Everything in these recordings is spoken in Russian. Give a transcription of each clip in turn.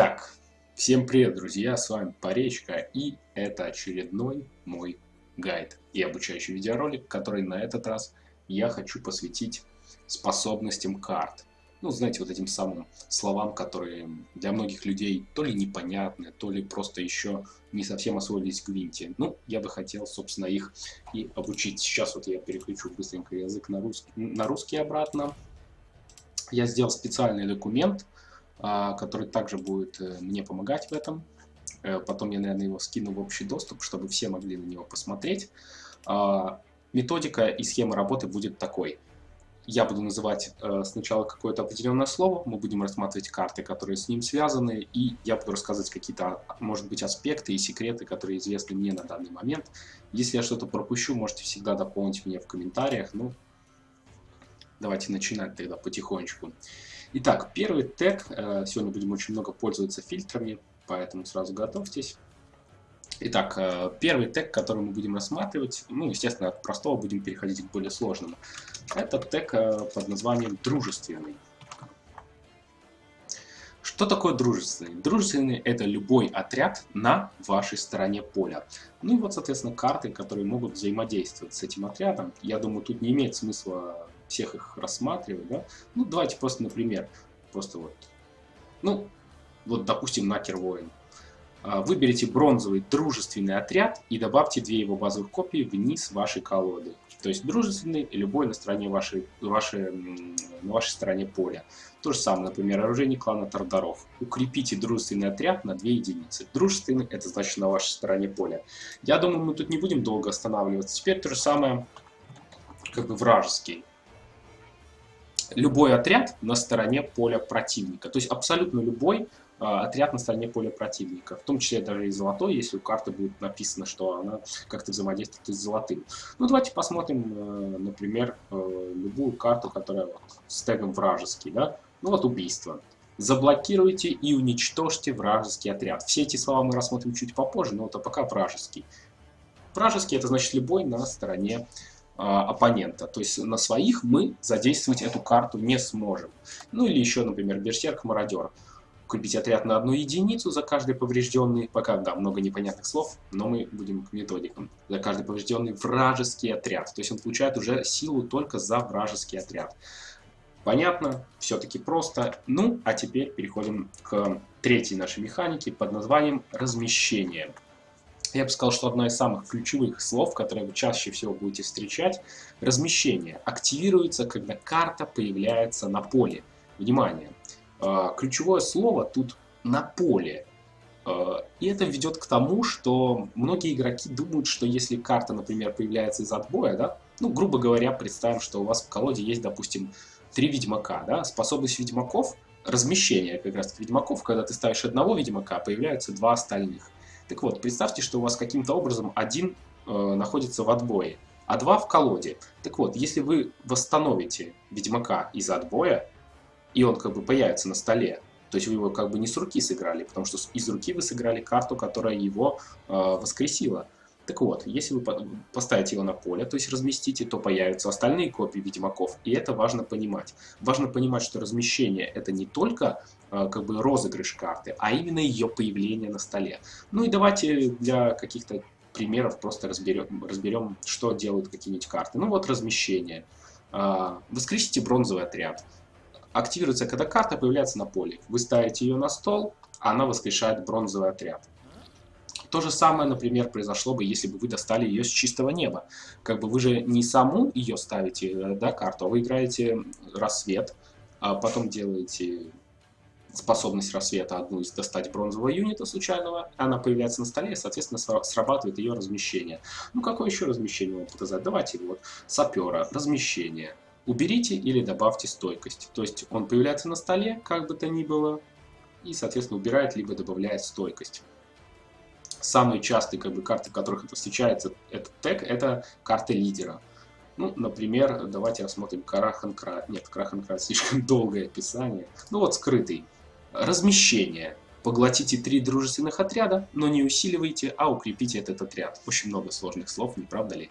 Итак, всем привет, друзья, с вами Поречка, и это очередной мой гайд и обучающий видеоролик, который на этот раз я хочу посвятить способностям карт. Ну, знаете, вот этим самым словам, которые для многих людей то ли непонятны, то ли просто еще не совсем освоились в Гвинте. Ну, я бы хотел, собственно, их и обучить. Сейчас вот я переключу быстренько язык на русский, на русский обратно. Я сделал специальный документ, который также будет э, мне помогать в этом. Э, потом я, наверное, его скину в общий доступ, чтобы все могли на него посмотреть. А, методика и схема работы будет такой. Я буду называть э, сначала какое-то определенное слово, мы будем рассматривать карты, которые с ним связаны, и я буду рассказывать какие-то, может быть, аспекты и секреты, которые известны мне на данный момент. Если я что-то пропущу, можете всегда дополнить мне в комментариях. Ну, давайте начинать тогда потихонечку. Итак, первый тег. Э, сегодня будем очень много пользоваться фильтрами, поэтому сразу готовьтесь. Итак, э, первый тег, который мы будем рассматривать, ну, естественно, от простого будем переходить к более сложному. Это тег э, под названием «дружественный». Что такое дружественный? Дружественный – это любой отряд на вашей стороне поля. Ну и вот, соответственно, карты, которые могут взаимодействовать с этим отрядом. Я думаю, тут не имеет смысла всех их рассматривать, да? Ну, давайте просто, например, просто вот, ну, вот, допустим, Накер Воин. А, выберите бронзовый дружественный отряд и добавьте две его базовых копии вниз вашей колоды. То есть дружественный любой на стороне вашей, вашей, на вашей стороне поля. То же самое, например, оружейник клана Тардаров. Укрепите дружественный отряд на 2 единицы. Дружественный это значит на вашей стороне поля. Я думаю, мы тут не будем долго останавливаться. Теперь то же самое, как бы вражеский любой отряд на стороне поля противника. То есть абсолютно любой э, отряд на стороне поля противника. В том числе даже и золотой, если у карты будет написано, что она как-то взаимодействует с золотым. Ну, давайте посмотрим, э, например, э, любую карту, которая вот, с тегом вражеский. Да? Ну вот убийство. Заблокируйте и уничтожьте вражеский отряд. Все эти слова мы рассмотрим чуть попозже, но это пока вражеский. Вражеский это значит любой на стороне а, оппонента. То есть на своих мы задействовать эту карту не сможем. Ну или еще, например, Берсерк-мародер. Купить отряд на одну единицу за каждый поврежденный, пока, да, много непонятных слов, но мы будем к методикам. За каждый поврежденный вражеский отряд. То есть он получает уже силу только за вражеский отряд. Понятно, все-таки просто. Ну, а теперь переходим к третьей нашей механике под названием размещение я бы сказал, что одно из самых ключевых слов, которые вы чаще всего будете встречать, размещение. Активируется, когда карта появляется на поле. Внимание! А, ключевое слово тут на поле. А, и это ведет к тому, что многие игроки думают, что если карта, например, появляется из отбоя, да, ну, грубо говоря, представим, что у вас в колоде есть, допустим, три ведьмака, да, способность ведьмаков, размещение как раз ведьмаков, когда ты ставишь одного ведьмака, появляются два остальных. Так вот, представьте, что у вас каким-то образом один э, находится в отбое, а два в колоде. Так вот, если вы восстановите Ведьмака из отбоя, и он как бы появится на столе, то есть вы его как бы не с руки сыграли, потому что из руки вы сыграли карту, которая его э, воскресила. Так вот, если вы поставите его на поле, то есть разместите, то появятся остальные копии Ведьмаков, и это важно понимать. Важно понимать, что размещение это не только э, как бы розыгрыш карты, а именно ее появление на столе. Ну и давайте для каких-то примеров просто разберем, разберем что делают какие-нибудь карты. Ну вот размещение. Э, воскресите бронзовый отряд. Активируется, когда карта появляется на поле. Вы ставите ее на стол, а она воскрешает бронзовый отряд. То же самое, например, произошло бы, если бы вы достали ее с чистого неба. Как бы вы же не саму ее ставите, э, да, карту, а вы играете рассвет, а потом делаете способность рассвета одну из достать бронзового юнита случайного, она появляется на столе, и, соответственно, срабатывает ее размещение. Ну, какое еще размещение вам показать? Давайте вот сапера, размещение. Уберите или добавьте стойкость. То есть он появляется на столе, как бы то ни было, и, соответственно, убирает либо добавляет стойкость самые частые как бы, карты, в которых это встречается, этот тег, это карты лидера. Ну, например, давайте рассмотрим Караханкра. Нет, Караханкра слишком долгое описание. Ну вот скрытый. Размещение. Поглотите три дружественных отряда, но не усиливайте, а укрепите этот отряд. Очень много сложных слов, не правда ли?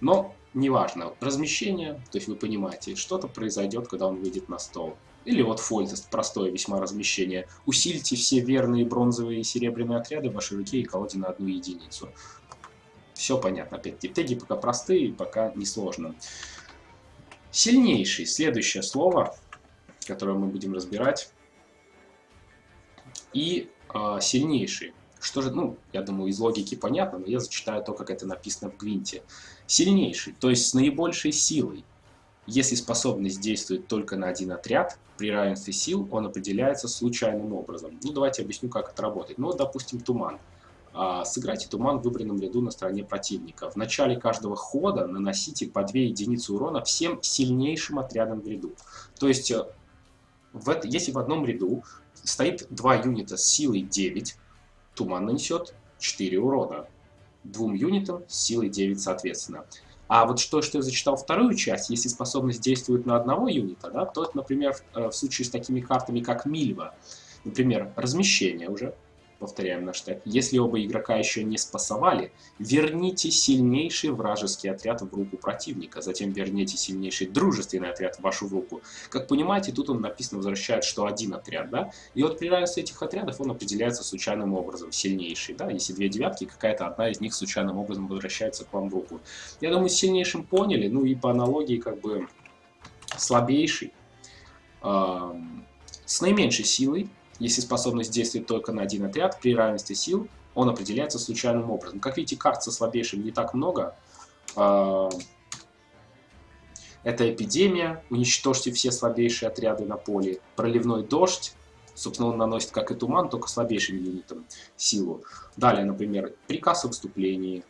Но неважно. Размещение, то есть вы понимаете, что-то произойдет, когда он выйдет на стол. Или вот фольтест, простое весьма размещение. Усильте все верные бронзовые и серебряные отряды в вашей руке и колоде на одну единицу. Все понятно. Опять теги пока простые, пока не сложно. Сильнейший. Следующее слово, которое мы будем разбирать. И э, сильнейший. Что же, ну, я думаю, из логики понятно, но я зачитаю то, как это написано в Гвинте. Сильнейший, то есть с наибольшей силой. Если способность действует только на один отряд, при равенстве сил он определяется случайным образом. Ну, давайте объясню, как это работает. Ну, допустим, туман. А, сыграйте туман в выбранном ряду на стороне противника. В начале каждого хода наносите по 2 единицы урона всем сильнейшим отрядам в ряду. То есть, э, в это, если в одном ряду стоит два юнита с силой 9, туман нанесет 4 урона. Двум юнитам с силой 9 соответственно. А вот что, что я зачитал вторую часть, если способность действует на одного юнита, да, то, например, в, э, в случае с такими картами, как Мильва, например, размещение уже, повторяем наш тег, если оба игрока еще не спасовали, верните сильнейший вражеский отряд в руку противника, затем верните сильнейший дружественный отряд в вашу руку. Как понимаете, тут он написано возвращает, что один отряд, да, и вот при равенстве этих отрядов он определяется случайным образом, сильнейший, да, если две девятки, какая-то одна из них случайным образом возвращается к вам в руку. Я думаю, с сильнейшим поняли, ну и по аналогии как бы слабейший, с наименьшей силой, если способность действует только на один отряд, при равенстве сил он определяется случайным образом. Как видите, карт со слабейшим не так много. А, это эпидемия, уничтожьте все слабейшие отряды на поле. Проливной дождь, собственно, он наносит, как и туман, только слабейшим юнитом силу. Далее, например, приказ о выступлении.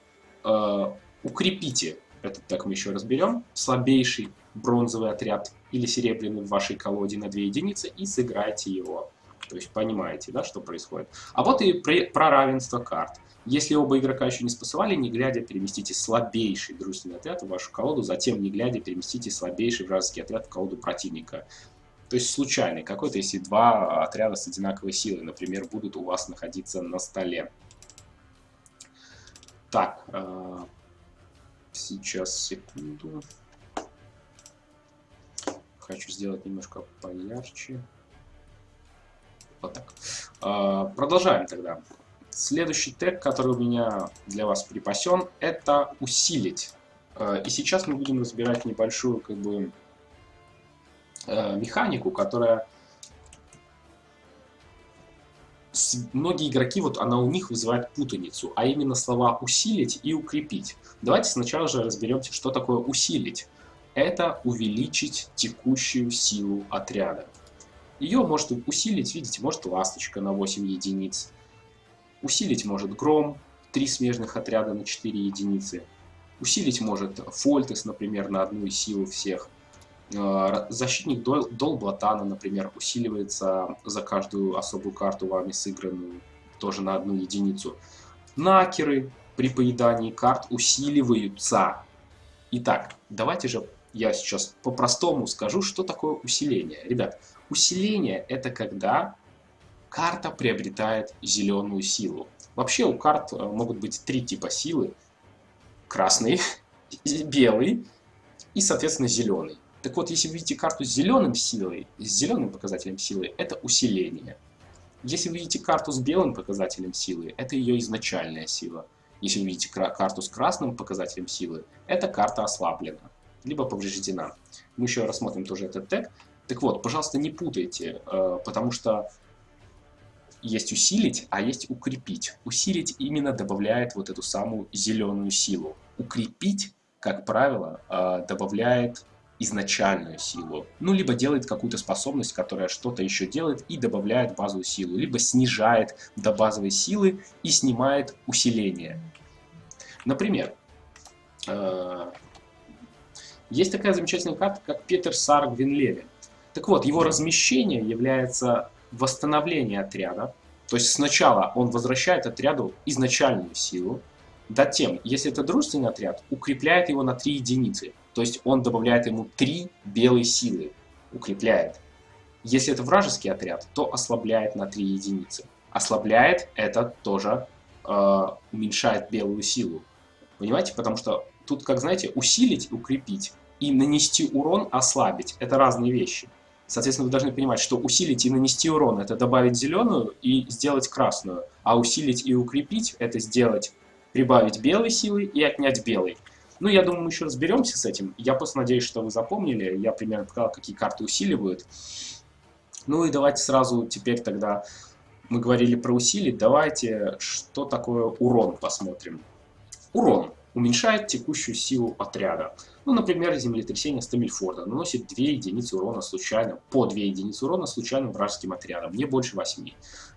А, укрепите, этот так мы еще разберем, слабейший бронзовый отряд или серебряный в вашей колоде на 2 единицы и сыграйте его. То есть понимаете, да, что происходит. А вот и про равенство карт. Если оба игрока еще не спасовали, не глядя, переместите слабейший дружественный отряд в вашу колоду, затем, не глядя, переместите слабейший вражеский отряд в колоду противника. То есть случайный какой-то, если два отряда с одинаковой силой, например, будут у вас находиться на столе. Так, э, сейчас, секунду. Хочу сделать немножко поярче. Вот так. А, продолжаем тогда. Следующий тег, который у меня для вас припасен, это усилить. А, и сейчас мы будем разбирать небольшую как бы а, механику, которая многие игроки, вот она у них вызывает путаницу, а именно слова «усилить» и «укрепить». Давайте сначала же разберемся, что такое «усилить». Это увеличить текущую силу отряда. Ее может усилить, видите, может ласточка на 8 единиц. Усилить может гром, 3 смежных отряда на 4 единицы. Усилить может фольтес, например, на одну силу всех. Э, защитник Дол, Дол Блатана, например, усиливается за каждую особую карту вами сыгранную, тоже на одну единицу. Накеры при поедании карт усиливаются. Итак, давайте же я сейчас по-простому скажу, что такое усиление. Ребят, Усиление – это когда карта приобретает зеленую силу. Вообще у карт э, могут быть три типа силы. Красный, белый и, соответственно, зеленый. Так вот, если вы видите карту с зеленым силой, с зеленым показателем силы, это усиление. Если вы видите карту с белым показателем силы, это ее изначальная сила. Если вы видите карту с красным показателем силы, это карта ослаблена, либо повреждена. Мы еще рассмотрим тоже этот тег. Так вот, пожалуйста, не путайте, э, потому что есть усилить, а есть укрепить. Усилить именно добавляет вот эту самую зеленую силу. Укрепить, как правило, э, добавляет изначальную силу. Ну, либо делает какую-то способность, которая что-то еще делает и добавляет базовую силу. Либо снижает до базовой силы и снимает усиление. Например, э, есть такая замечательная карта, как Петер Сар Гвинлеве. Так вот, его размещение является восстановление отряда. То есть сначала он возвращает отряду изначальную силу. Затем, если это дружественный отряд, укрепляет его на 3 единицы. То есть он добавляет ему 3 белой силы. Укрепляет. Если это вражеский отряд, то ослабляет на 3 единицы. Ослабляет это тоже э, уменьшает белую силу. Понимаете? Потому что тут, как знаете, усилить, укрепить и нанести урон, ослабить. Это разные вещи. Соответственно, вы должны понимать, что усилить и нанести урон – это добавить зеленую и сделать красную, а усилить и укрепить – это сделать, прибавить белой силы и отнять белой. Ну, я думаю, мы еще разберемся с этим. Я просто надеюсь, что вы запомнили. Я примерно показал, какие карты усиливают. Ну и давайте сразу теперь тогда мы говорили про усилить. Давайте, что такое урон посмотрим. Урон уменьшает текущую силу отряда. Ну, например, землетрясение Стамильфорда наносит 2 единицы урона случайно, по 2 единицы урона случайным вражеским отрядам, не больше 8.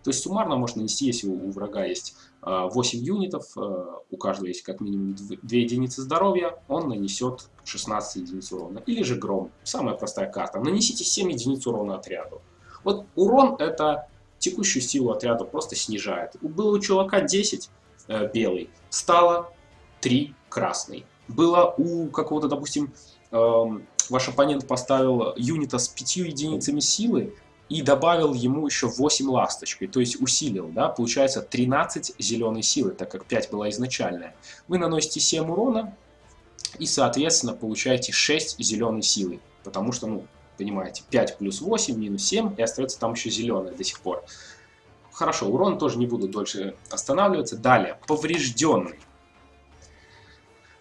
То есть суммарно можно нанести, если у врага есть 8 а, юнитов, а, у каждого есть как минимум 2 единицы здоровья, он нанесет 16 единиц урона. Или же гром, самая простая карта. Нанесите 7 единиц урона отряду. Вот урон это текущую силу отряда просто снижает. Было у чувака 10 э, белый, стало 3 красный было у какого-то, допустим, э, ваш оппонент поставил юнита с 5 единицами силы и добавил ему еще 8 ласточкой, то есть усилил, да, получается 13 зеленой силы, так как 5 была изначальная. Вы наносите 7 урона и, соответственно, получаете 6 зеленой силы, потому что, ну, понимаете, 5 плюс 8 минус 7, и остается там еще зеленая до сих пор. Хорошо, урон тоже не буду дольше останавливаться. Далее, поврежденный.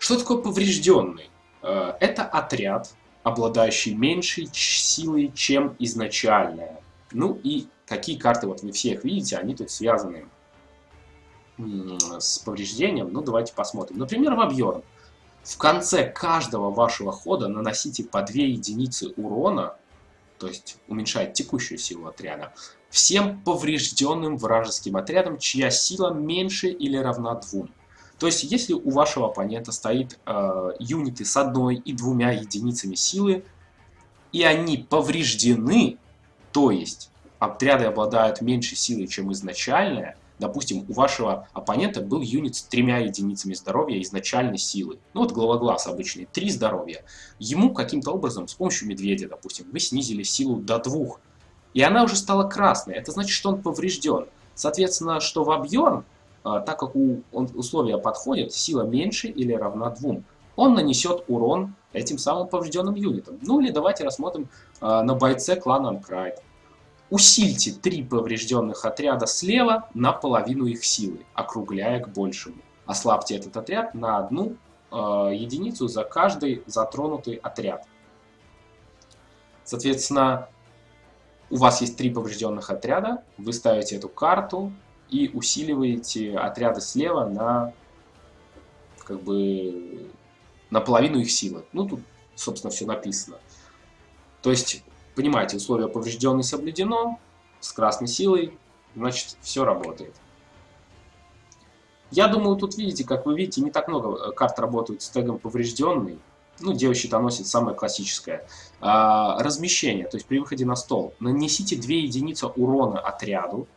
Что такое поврежденный? Э, это отряд, обладающий меньшей силой, чем изначальная. Ну и какие карты, вот вы все их видите, они тут связаны с повреждением. Ну давайте посмотрим. Например, объем. В конце каждого вашего хода наносите по 2 единицы урона, то есть уменьшает текущую силу отряда, всем поврежденным вражеским отрядам, чья сила меньше или равна 2. То есть, если у вашего оппонента стоит э, юниты с одной и двумя единицами силы, и они повреждены, то есть отряды обладают меньшей силой, чем изначальная, допустим, у вашего оппонента был юнит с тремя единицами здоровья изначальной силы. Ну вот главоглаз обычный, три здоровья. Ему каким-то образом, с помощью медведя, допустим, вы снизили силу до двух. И она уже стала красной. Это значит, что он поврежден. Соответственно, что в объем так как у, он, условия подходят, сила меньше или равна 2, он нанесет урон этим самым поврежденным юнитам. Ну или давайте рассмотрим э, на бойце клана Анкрайт. Усильте три поврежденных отряда слева на половину их силы, округляя к большему. Ослабьте этот отряд на одну э, единицу за каждый затронутый отряд. Соответственно, у вас есть три поврежденных отряда, вы ставите эту карту, и усиливаете отряды слева на как бы на половину их силы. Ну, тут, собственно, все написано. То есть, понимаете, условие поврежденный соблюдено, с красной силой, значит, все работает. Я думаю, тут видите, как вы видите, не так много э, карт работают с тегом поврежденный. Ну, Дева щитоносец самое классическое. А, размещение, то есть при выходе на стол. Нанесите 2 единицы урона отряду,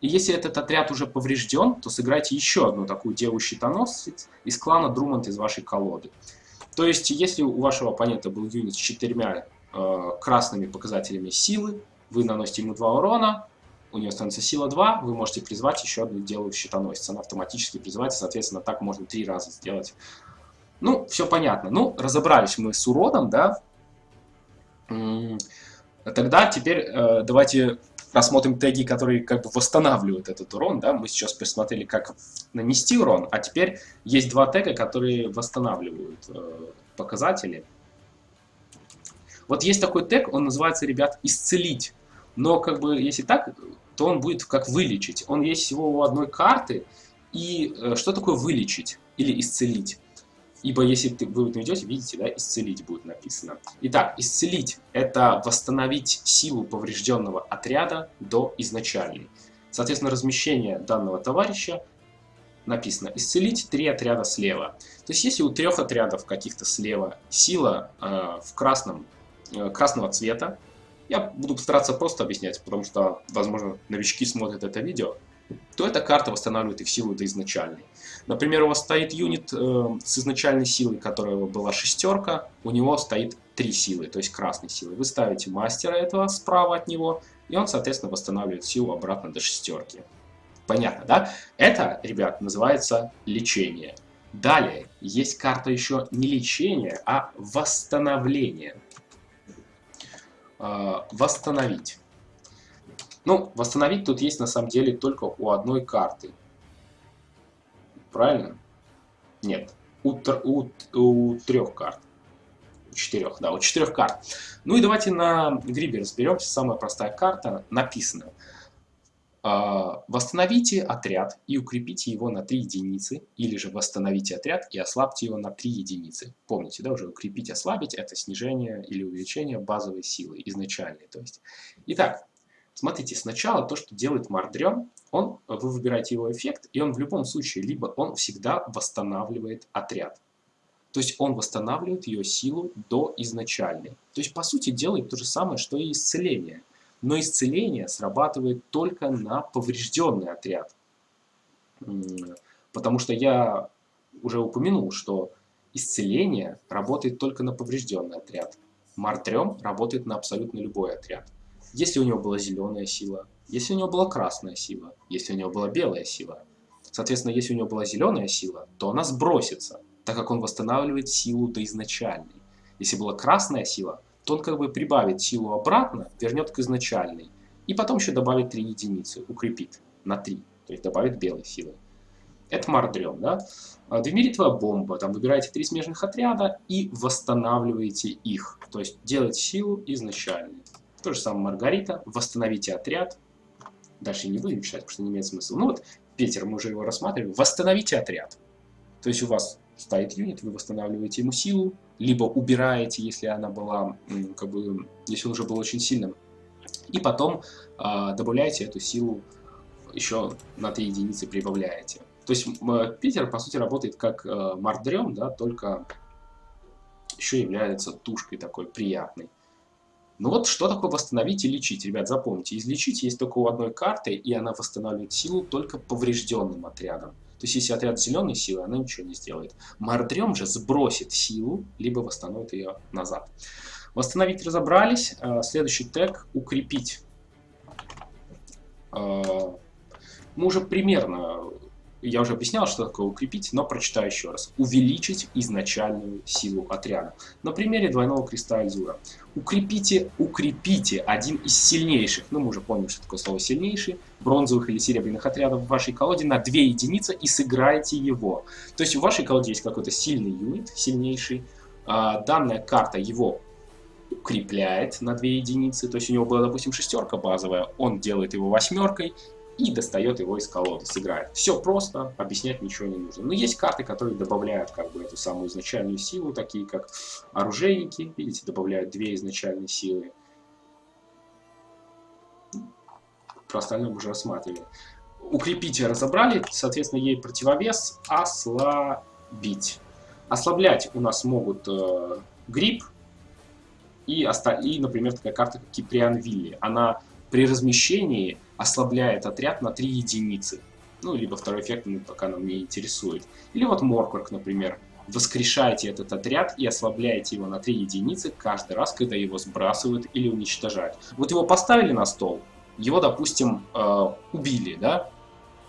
и если этот отряд уже поврежден, то сыграйте еще одну такую деву-щитоносец из клана Друмонт из вашей колоды. То есть, если у вашего оппонента был юнит с четырьмя э, красными показателями силы, вы наносите ему 2 урона, у нее становится сила 2, вы можете призвать еще одну деву щитоносец. Она автоматически призывается, соответственно, так можно три раза сделать. Ну, все понятно. Ну, разобрались мы с уроном, да. Тогда теперь э, давайте рассмотрим теги, которые как бы восстанавливают этот урон. Да? Мы сейчас посмотрели, как нанести урон, а теперь есть два тега, которые восстанавливают э, показатели. Вот есть такой тег, он называется, ребят, «Исцелить». Но как бы, если так, то он будет как «Вылечить». Он есть всего у одной карты. И э, что такое «Вылечить» или «Исцелить»? Ибо если ты, вы наведете, видите, да, исцелить будет написано. Итак, исцелить – это восстановить силу поврежденного отряда до изначальной. Соответственно, размещение данного товарища написано «исцелить три отряда слева». То есть, если у трех отрядов каких-то слева сила э, в красном, э, красного цвета, я буду постараться просто объяснять, потому что, возможно, новички смотрят это видео, то эта карта восстанавливает их силу до изначальной. Например, у вас стоит юнит э, с изначальной силой, которая была шестерка, у него стоит три силы, то есть красной силы. Вы ставите мастера этого справа от него, и он, соответственно, восстанавливает силу обратно до шестерки. Понятно, да? Это, ребят, называется лечение. Далее, есть карта еще не лечение, а восстановление. восстановить. Ну, восстановить тут есть на самом деле только у одной карты. Правильно? Нет. У, у, у трех карт. У четырех, да, у четырех карт. Ну и давайте на грибе разберемся. Самая простая карта написана. А, восстановите отряд и укрепите его на 3 единицы, или же восстановите отряд и ослабьте его на 3 единицы. Помните, да, уже укрепить, ослабить – это снижение или увеличение базовой силы, изначальной. То есть. Итак, смотрите, сначала то, что делает Мардрем, он, вы выбираете его эффект, и он в любом случае, либо он всегда восстанавливает отряд. То есть он восстанавливает ее силу до изначальной. То есть, по сути, делает то же самое, что и исцеление – но исцеление срабатывает только на поврежденный отряд. Потому что я уже упомянул, что исцеление работает только на поврежденный отряд. Мартрем работает на абсолютно любой отряд. Если у него была зеленая сила, если у него была красная сила, если у него была белая сила. Соответственно, если у него была зеленая сила, то она сбросится, так как он восстанавливает силу до изначальной. Если была красная сила, то он как бы прибавит силу обратно, вернет к изначальной. И потом еще добавит 3 единицы, укрепит на 3, то есть добавит белой силы. Это мардрем, да? А, Двемеритовая бомба, там выбираете три смежных отряда и восстанавливаете их, то есть делать силу изначальной. То же самое Маргарита, восстановите отряд, дальше не будем читать, потому что не имеет смысла. Ну вот, Питер, мы уже его рассматривали, восстановите отряд. То есть у вас стоит юнит, вы восстанавливаете ему силу, либо убираете, если она была, как бы, если он уже был очень сильным, и потом э, добавляете эту силу еще на 3 единицы прибавляете. То есть Питер, по сути, работает как э, Мардрем, да, только еще является тушкой такой приятной. Ну вот, что такое восстановить и лечить? Ребят, запомните, излечить есть только у одной карты, и она восстанавливает силу только поврежденным отрядом. То есть, если отряд зеленой силы, она ничего не сделает. Мардрем же сбросит силу, либо восстановит ее назад. Восстановить разобрались. А, следующий тег – укрепить. А, мы уже примерно я уже объяснял, что такое укрепить, но прочитаю еще раз. Увеличить изначальную силу отряда. На примере двойного креста Альзура. Укрепите, укрепите один из сильнейших, ну мы уже помним, что такое слово сильнейший, бронзовых или серебряных отрядов в вашей колоде на 2 единицы и сыграйте его. То есть в вашей колоде есть какой-то сильный юнит, сильнейший. А, данная карта его укрепляет на 2 единицы, то есть у него была, допустим, шестерка базовая, он делает его восьмеркой, и достает его из колоды, сыграет. Все просто, объяснять ничего не нужно. Но есть карты, которые добавляют как бы эту самую изначальную силу, такие как оружейники, видите, добавляют две изначальные силы. Про остальное мы уже рассматривали. Укрепить разобрали, соответственно, ей противовес ослабить. Ослаблять у нас могут э, грипп и, и, например, такая карта, как Киприан Вилли. Она при размещении ослабляет отряд на 3 единицы. Ну, либо второй эффект ну, пока нам не интересует. Или вот Моркварк, например. Воскрешаете этот отряд и ослабляете его на 3 единицы каждый раз, когда его сбрасывают или уничтожают. Вот его поставили на стол, его, допустим, э, убили, да?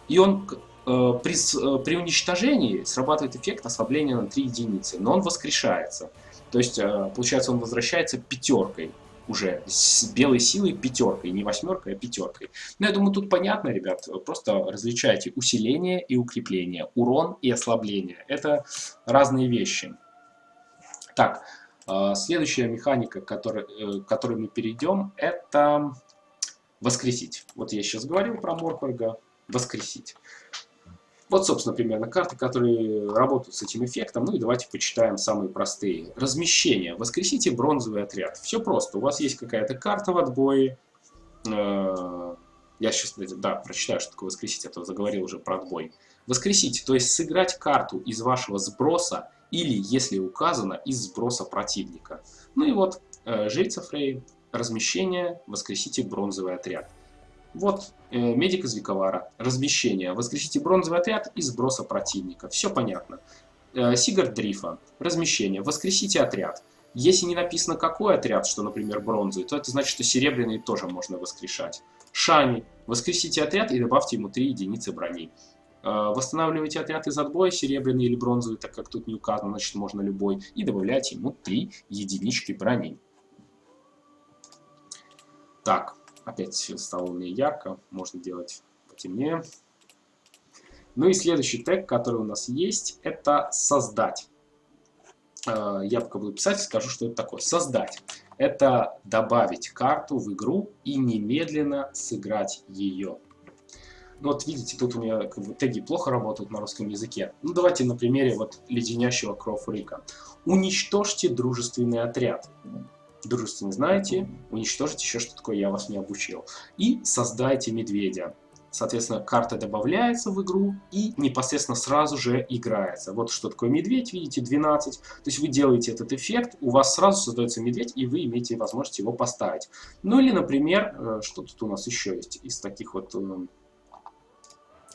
И он э, при, э, при уничтожении срабатывает эффект ослабления на 3 единицы, но он воскрешается. То есть, э, получается, он возвращается пятеркой уже с белой силой пятеркой, не восьмеркой, а пятеркой. Но я думаю, тут понятно, ребят, просто различайте усиление и укрепление, урон и ослабление. Это разные вещи. Так, э, следующая механика, к которой, э, к которой мы перейдем, это воскресить. Вот я сейчас говорил про Моркварга, воскресить. Вот, собственно, примерно карты, которые работают с этим эффектом. Ну и давайте почитаем самые простые. Размещение. Воскресите бронзовый отряд. Все просто. У вас есть какая-то карта в отбое. Э, я сейчас, да, прочитаю, что такое воскресить, а то заговорил уже про отбой. Воскресите, то есть сыграть карту из вашего сброса или, если указано, из сброса противника. Ну и вот, э, жрица Фрей, размещение, воскресите бронзовый отряд. Вот э, медик из Виковара. Размещение. Воскресите бронзовый отряд и сброса противника. Все понятно. Э, Сигард Дрифа. Размещение. Воскресите отряд. Если не написано какой отряд, что, например, бронзовый, то это значит, что серебряный тоже можно воскрешать. Шами. Воскресите отряд и добавьте ему 3 единицы брони. Э, восстанавливайте отряд из отбоя, серебряный или бронзовый, так как тут не указано, значит можно любой, и добавляйте ему 3 единички брони. Так, опять стало у меня ярко, можно делать потемнее. Ну и следующий тег, который у нас есть, это «создать». Э, я пока буду писать, скажу, что это такое. Создать. Это добавить карту в игру и немедленно сыграть ее. Ну вот видите, тут у меня как бы, теги плохо работают на русском языке. Ну давайте на примере вот леденящего Кроуфрика. Уничтожьте дружественный отряд. Дружественный знаете, уничтожить еще что такое я вас не обучил. И создайте медведя. Соответственно, карта добавляется в игру и непосредственно сразу же играется. Вот что такое медведь, видите, 12. То есть вы делаете этот эффект, у вас сразу создается медведь, и вы имеете возможность его поставить. Ну или, например, э, что тут у нас еще есть из таких вот э,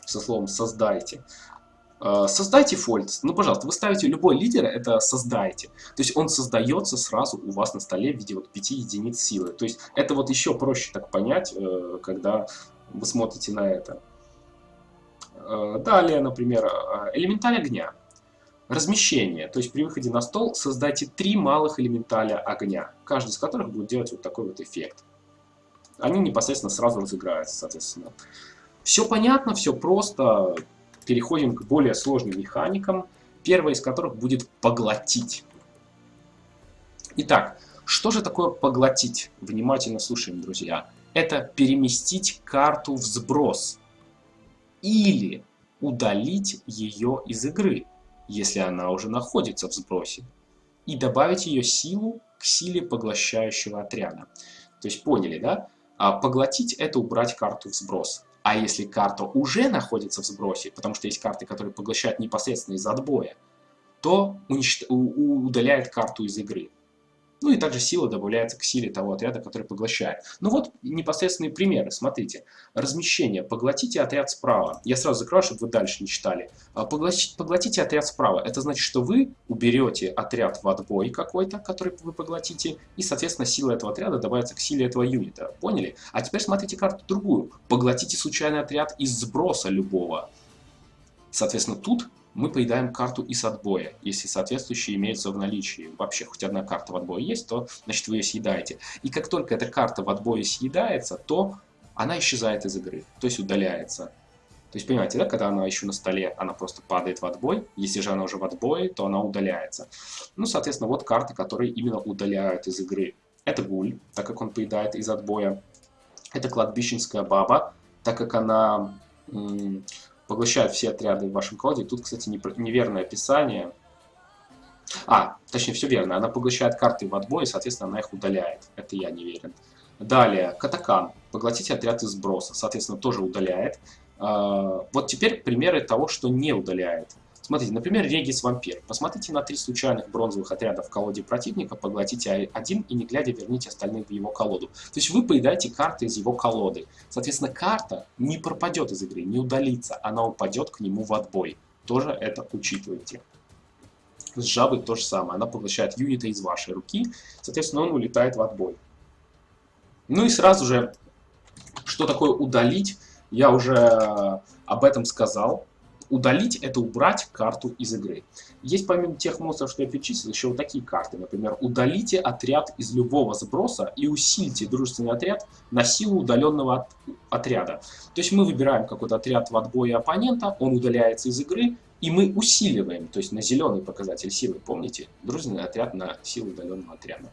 со словом «создайте». Э, создайте фольд. Ну, пожалуйста, вы ставите любой лидер, это создайте. То есть он создается сразу у вас на столе в виде вот 5 единиц силы. То есть это вот еще проще так понять, когда вы смотрите на это. Э, далее, например, э, элементаль огня. Размещение, то есть при выходе на стол создайте три малых элементаля огня, каждый из которых будет делать вот такой вот эффект. Они непосредственно сразу разыграются, соответственно. Все понятно, все просто. Переходим к более сложным механикам, первая из которых будет поглотить. Итак, что же такое поглотить? Внимательно слушаем, друзья это переместить карту в сброс или удалить ее из игры, если она уже находится в сбросе, и добавить ее силу к силе поглощающего отряда. То есть поняли, да? А поглотить это убрать карту в сброс. А если карта уже находится в сбросе, потому что есть карты, которые поглощают непосредственно из отбоя, то удаляет карту из игры. Ну и также сила добавляется к силе того отряда, который поглощает. Ну вот непосредственные примеры. Смотрите. Размещение. Поглотите отряд справа. Я сразу закрою, чтобы вы дальше не читали. А, поглотите, поглотите отряд справа. Это значит, что вы уберете отряд в отбой какой-то, который вы поглотите, и, соответственно, сила этого отряда добавится к силе этого юнита. Поняли? А теперь смотрите карту другую. Поглотите случайный отряд из сброса любого. Соответственно, тут мы поедаем карту из отбоя, если соответствующие имеются в наличии. Вообще, хоть одна карта в отбое есть, то, значит, вы ее съедаете. И как только эта карта в отбое съедается, то она исчезает из игры, то есть удаляется. То есть, понимаете, да, когда она еще на столе, она просто падает в отбой. Если же она уже в отбое, то она удаляется. Ну, соответственно, вот карты, которые именно удаляют из игры. Это гуль, так как он поедает из отбоя. Это кладбищенская баба, так как она поглощает все отряды в вашем колоде. Тут, кстати, неверное описание. А, точнее, все верно. Она поглощает карты в отбой, соответственно, она их удаляет. Это я не верен. Далее, Катакан. Поглотите отряд из сброса. Соответственно, тоже удаляет. А, вот теперь примеры того, что не удаляет. Смотрите, например, Регис Вампир. Посмотрите на три случайных бронзовых отряда в колоде противника, поглотите один и не глядя верните остальные в его колоду. То есть вы поедаете карты из его колоды. Соответственно, карта не пропадет из игры, не удалится, она упадет к нему в отбой. Тоже это учитывайте. С жабой то же самое. Она поглощает юнита из вашей руки, соответственно, он улетает в отбой. Ну и сразу же, что такое удалить, я уже об этом сказал. Удалить – это убрать карту из игры. Есть помимо тех монстров, что я перечислил, еще вот такие карты. Например, удалите отряд из любого сброса и усильте дружественный отряд на силу удаленного от, отряда. То есть мы выбираем какой-то отряд в отбое оппонента, он удаляется из игры, и мы усиливаем, то есть на зеленый показатель силы, помните? Дружественный отряд на силу удаленного отряда.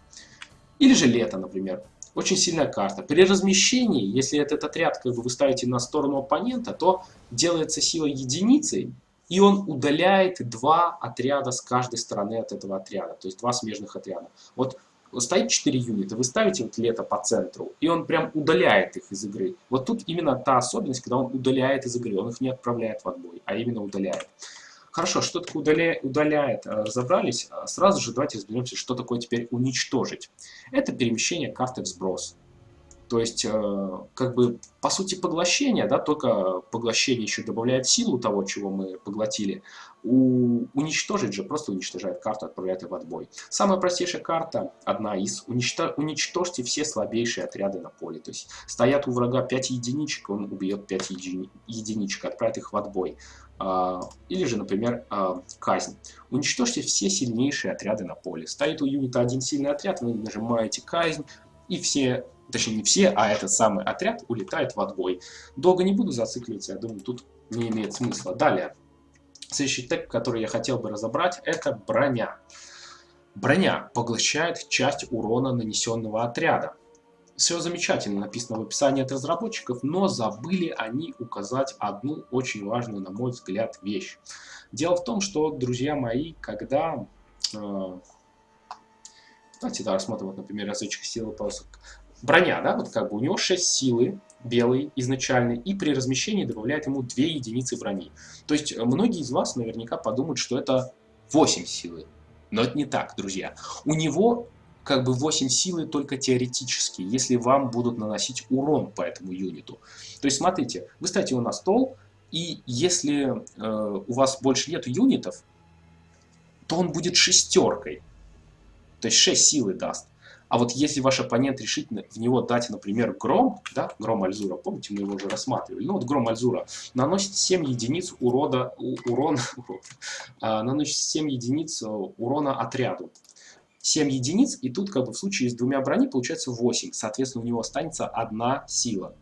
Или же лето, например. Очень сильная карта. При размещении, если этот отряд как бы, вы ставите на сторону оппонента, то делается сила единицей, и он удаляет два отряда с каждой стороны от этого отряда, то есть два смежных отряда. Вот стоит 4 юнита, вы ставите вот лето по центру, и он прям удаляет их из игры. Вот тут именно та особенность, когда он удаляет из игры, он их не отправляет в отбой, а именно удаляет. Хорошо, что такое удаляет, удаляет, разобрались. А сразу же давайте разберемся, что такое теперь уничтожить. Это перемещение карты в сброс. То есть, э, как бы, по сути, поглощение, да, только поглощение еще добавляет силу того, чего мы поглотили. У, уничтожить же просто уничтожает карту, отправляет ее в отбой. Самая простейшая карта, одна из, уничтож, уничтожьте все слабейшие отряды на поле. То есть, стоят у врага 5 единичек, он убьет 5 еди, единичек, отправит их в отбой. А, или же, например, а, казнь. Уничтожьте все сильнейшие отряды на поле. Стоит у юнита один сильный отряд, вы нажимаете казнь, и все точнее не все, а этот самый отряд улетает в отбой. Долго не буду зацикливаться, я думаю, тут не имеет смысла. Далее, следующий тег, который я хотел бы разобрать, это броня. Броня поглощает часть урона нанесенного отряда. Все замечательно написано в описании от разработчиков, но забыли они указать одну очень важную, на мой взгляд, вещь. Дело в том, что, друзья мои, когда... Э, давайте да, рассмотрим, вот, например, разведчик силы полосок. Броня, да, вот как бы у него 6 силы, белый изначальный, и при размещении добавляет ему 2 единицы брони. То есть многие из вас наверняка подумают, что это 8 силы. Но это не так, друзья. У него как бы 8 силы только теоретически, если вам будут наносить урон по этому юниту. То есть смотрите, вы ставите его на стол, и если э, у вас больше нет юнитов, то он будет шестеркой. То есть 6 силы даст. А вот если ваш оппонент решит в него дать, например, гром, да, гром Альзура, помните, мы его уже рассматривали, ну вот гром Альзура, наносит 7 единиц урода, у, урона, наносит 7 единиц э, урона отряду. 7 единиц, и тут как бы в случае с двумя брони получается 8, соответственно у него останется одна сила.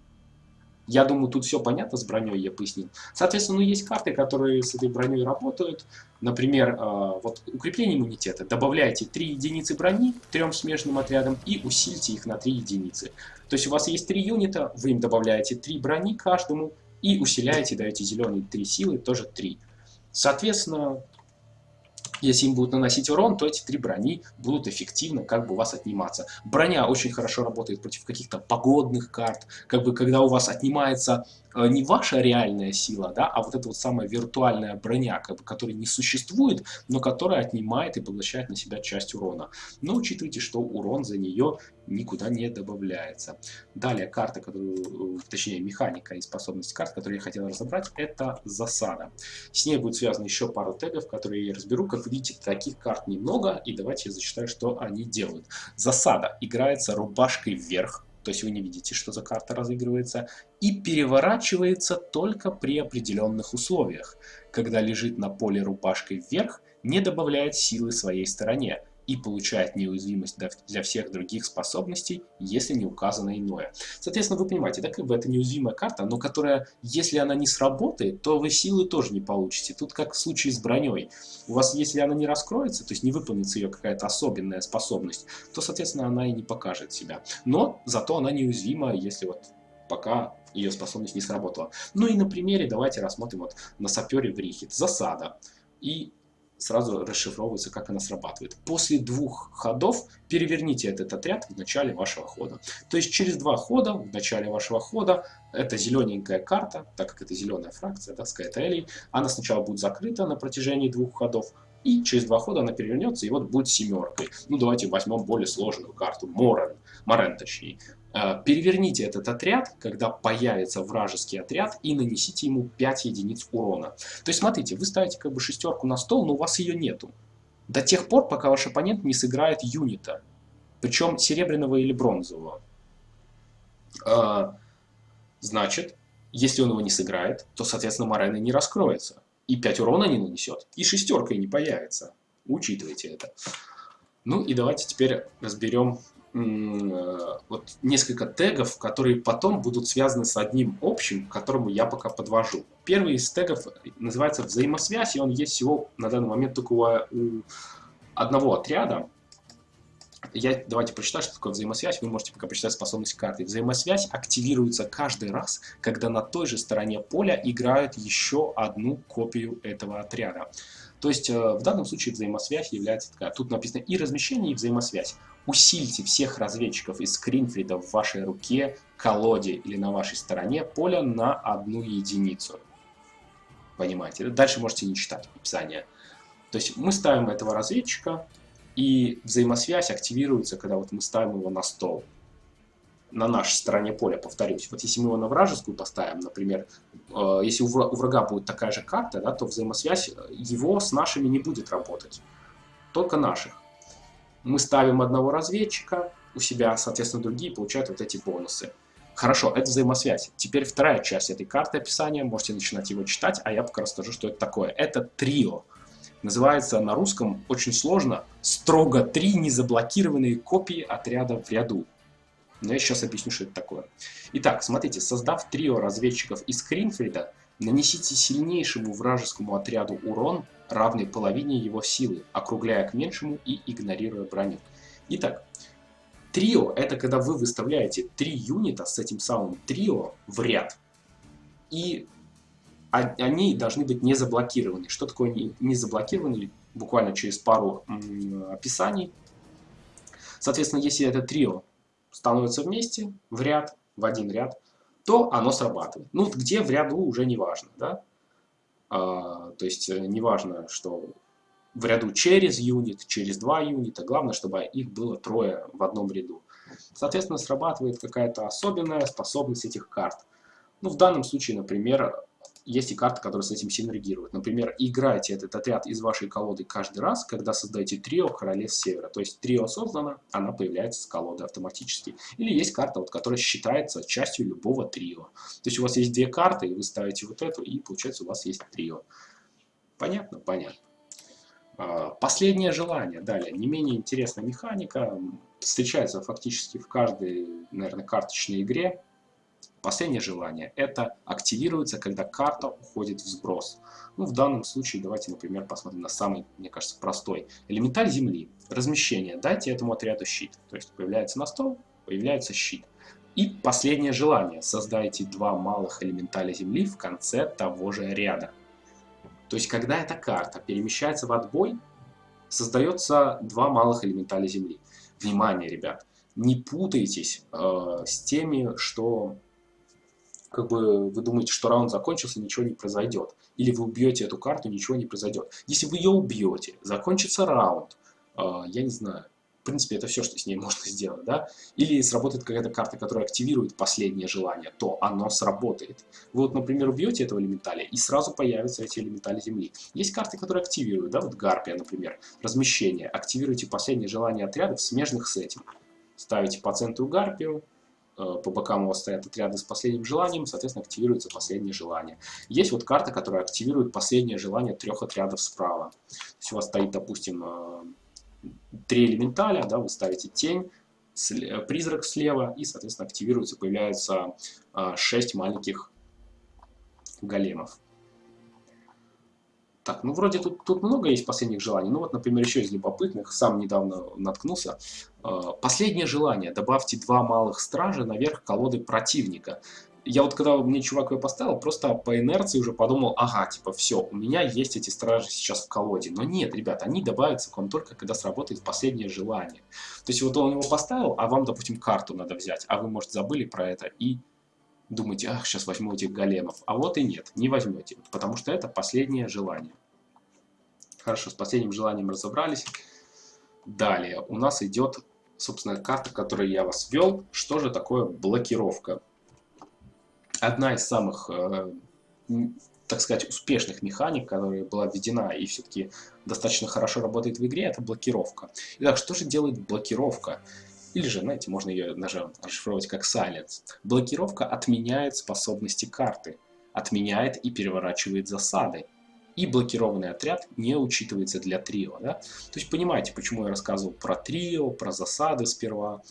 Я думаю, тут все понятно с броней, я пояснил. Соответственно, ну, есть карты, которые с этой броней работают. Например, э, вот укрепление иммунитета. Добавляйте 3 единицы брони трем смежным отрядам и усильте их на 3 единицы. То есть у вас есть 3 юнита, вы им добавляете 3 брони каждому и усиляете, даете зеленые 3 силы, тоже 3. Соответственно, если им будут наносить урон, то эти три брони будут эффективно как бы у вас отниматься. Броня очень хорошо работает против каких-то погодных карт, как бы когда у вас отнимается не ваша реальная сила, да, а вот эта вот самая виртуальная броня, как бы, которая не существует, но которая отнимает и поглощает на себя часть урона. Но учитывайте, что урон за нее никуда не добавляется. Далее карта, которую, э, точнее механика и способность карт, которую я хотел разобрать, это засада. С ней будет связано еще пару тегов, которые я разберу. Как видите, таких карт немного, и давайте я зачитаю, что они делают. Засада играется рубашкой вверх, то есть вы не видите, что за карта разыгрывается, и переворачивается только при определенных условиях. Когда лежит на поле рубашкой вверх, не добавляет силы своей стороне, и получает неуязвимость для всех других способностей, если не указано иное. Соответственно, вы понимаете, да, как бы это неуязвимая карта, но которая, если она не сработает, то вы силы тоже не получите. Тут как в случае с броней. У вас, если она не раскроется, то есть не выполнится ее какая-то особенная способность, то, соответственно, она и не покажет себя. Но зато она неуязвима, если вот пока ее способность не сработала. Ну и на примере давайте рассмотрим вот на сапере в Рихит. Засада. И сразу расшифровывается, как она срабатывает. После двух ходов переверните этот отряд в начале вашего хода. То есть через два хода в начале вашего хода эта зелененькая карта, так как это зеленая фракция, да, Skytelly, она сначала будет закрыта на протяжении двух ходов, и через два хода она перевернется, и вот будет семеркой. Ну, давайте возьмем более сложную карту, Морен, Морен точнее. Э, переверните этот отряд, когда появится вражеский отряд, и нанесите ему 5 единиц урона. То есть, смотрите, вы ставите как бы шестерку на стол, но у вас ее нету. До тех пор, пока ваш оппонент не сыграет юнита. Причем серебряного или бронзового. А, значит, если он его не сыграет, то, соответственно, Морена не раскроется. И 5 урона не нанесет. И шестерка не появится. Учитывайте это. Ну и давайте теперь разберем вот несколько тегов, которые потом будут связаны с одним общим, к которому я пока подвожу. Первый из тегов называется взаимосвязь, и он есть всего на данный момент только у, одного отряда. Я, давайте прочитаю, что такое взаимосвязь. Вы можете пока почитать способность карты. Взаимосвязь активируется каждый раз, когда на той же стороне поля играют еще одну копию этого отряда. То есть э, в данном случае взаимосвязь является такая. Тут написано и размещение, и взаимосвязь. Усильте всех разведчиков из Скринфрида в вашей руке, колоде или на вашей стороне поля на одну единицу. Понимаете? Дальше можете не читать описание. То есть мы ставим этого разведчика, и взаимосвязь активируется, когда вот мы ставим его на стол. На нашей стороне поля, повторюсь. Вот если мы его на вражескую поставим, например, э, если у врага будет такая же карта, да, то взаимосвязь его с нашими не будет работать. Только наших мы ставим одного разведчика у себя, соответственно, другие получают вот эти бонусы. Хорошо, это взаимосвязь. Теперь вторая часть этой карты описания, можете начинать его читать, а я пока расскажу, что это такое. Это трио. Называется на русском очень сложно «Строго три незаблокированные копии отряда в ряду». Но я сейчас объясню, что это такое. Итак, смотрите, создав трио разведчиков из Кринфрида, нанесите сильнейшему вражескому отряду урон, равный половине его силы, округляя к меньшему и игнорируя броню. Итак, трио это когда вы выставляете три юнита с этим самым трио в ряд. И они должны быть не заблокированы. Что такое не заблокированы? Буквально через пару описаний. Соответственно, если это трио становится вместе, в ряд, в один ряд, то оно срабатывает. Ну, где в ряду уже не важно, да? А, то есть, э, не важно, что в ряду через юнит, через два юнита, главное, чтобы их было трое в одном ряду. Соответственно, срабатывает какая-то особенная способность этих карт. Ну, в данном случае, например, есть и карты, которые с этим синергируют. Например, играйте этот отряд из вашей колоды каждый раз, когда создаете трио Королевств Севера. То есть трио создано, она появляется с колоды автоматически. Или есть карта, вот, которая считается частью любого трио. То есть у вас есть две карты, и вы ставите вот эту, и получается у вас есть трио. Понятно? Понятно. А, последнее желание. Далее, не менее интересная механика. Встречается фактически в каждой, наверное, карточной игре. Последнее желание – это активируется, когда карта уходит в сброс. Ну, в данном случае давайте, например, посмотрим на самый, мне кажется, простой. Элементаль Земли. Размещение. Дайте этому отряду щит. То есть появляется на стол, появляется щит. И последнее желание. Создайте два малых элементаля Земли в конце того же ряда. То есть, когда эта карта перемещается в отбой, создается два малых элементаля Земли. Внимание, ребят! Не путайтесь э, с теми, что как бы вы думаете, что раунд закончился, ничего не произойдет. Или вы убьете эту карту, ничего не произойдет. Если вы ее убьете, закончится раунд, э, я не знаю, в принципе, это все, что с ней можно сделать, да? Или сработает какая-то карта, которая активирует последнее желание, то оно сработает. Вы вот, например, убьете этого элементаля, и сразу появятся эти элементали Земли. Есть карты, которые активируют, да, вот Гарпия, например, размещение. Активируйте последнее желание отрядов, смежных с этим. Ставите по центру Гарпию, по бокам у вас стоят отряды с последним желанием, соответственно, активируется последнее желание. Есть вот карта, которая активирует последнее желание трех отрядов справа. То есть у вас стоит, допустим, э, три элементаля, да, вы ставите тень, призрак слева, и, соответственно, активируется, появляются э, шесть маленьких големов. Так, ну вроде тут, тут много есть последних желаний. Ну вот, например, еще из любопытных, сам недавно наткнулся. Э, последнее желание. Добавьте два малых стража наверх колоды противника. Я вот когда мне чувак ее поставил, просто по инерции уже подумал, ага, типа, все, у меня есть эти стражи сейчас в колоде. Но нет, ребят, они добавятся к вам только, когда сработает последнее желание. То есть вот он его поставил, а вам, допустим, карту надо взять, а вы, может, забыли про это и думаете, ах, сейчас возьму этих големов. А вот и нет, не возьмете, потому что это последнее желание. Хорошо, с последним желанием разобрались. Далее у нас идет, собственно, карта, которую я вас ввел. Что же такое блокировка? Одна из самых, э, так сказать, успешных механик, которая была введена и все-таки достаточно хорошо работает в игре, это блокировка. Итак, что же делает блокировка? Или же, знаете, можно ее даже расшифровать как silence. Блокировка отменяет способности карты, отменяет и переворачивает засады. И блокированный отряд не учитывается для трио. Да? То есть понимаете, почему я рассказывал про трио, про засады сперва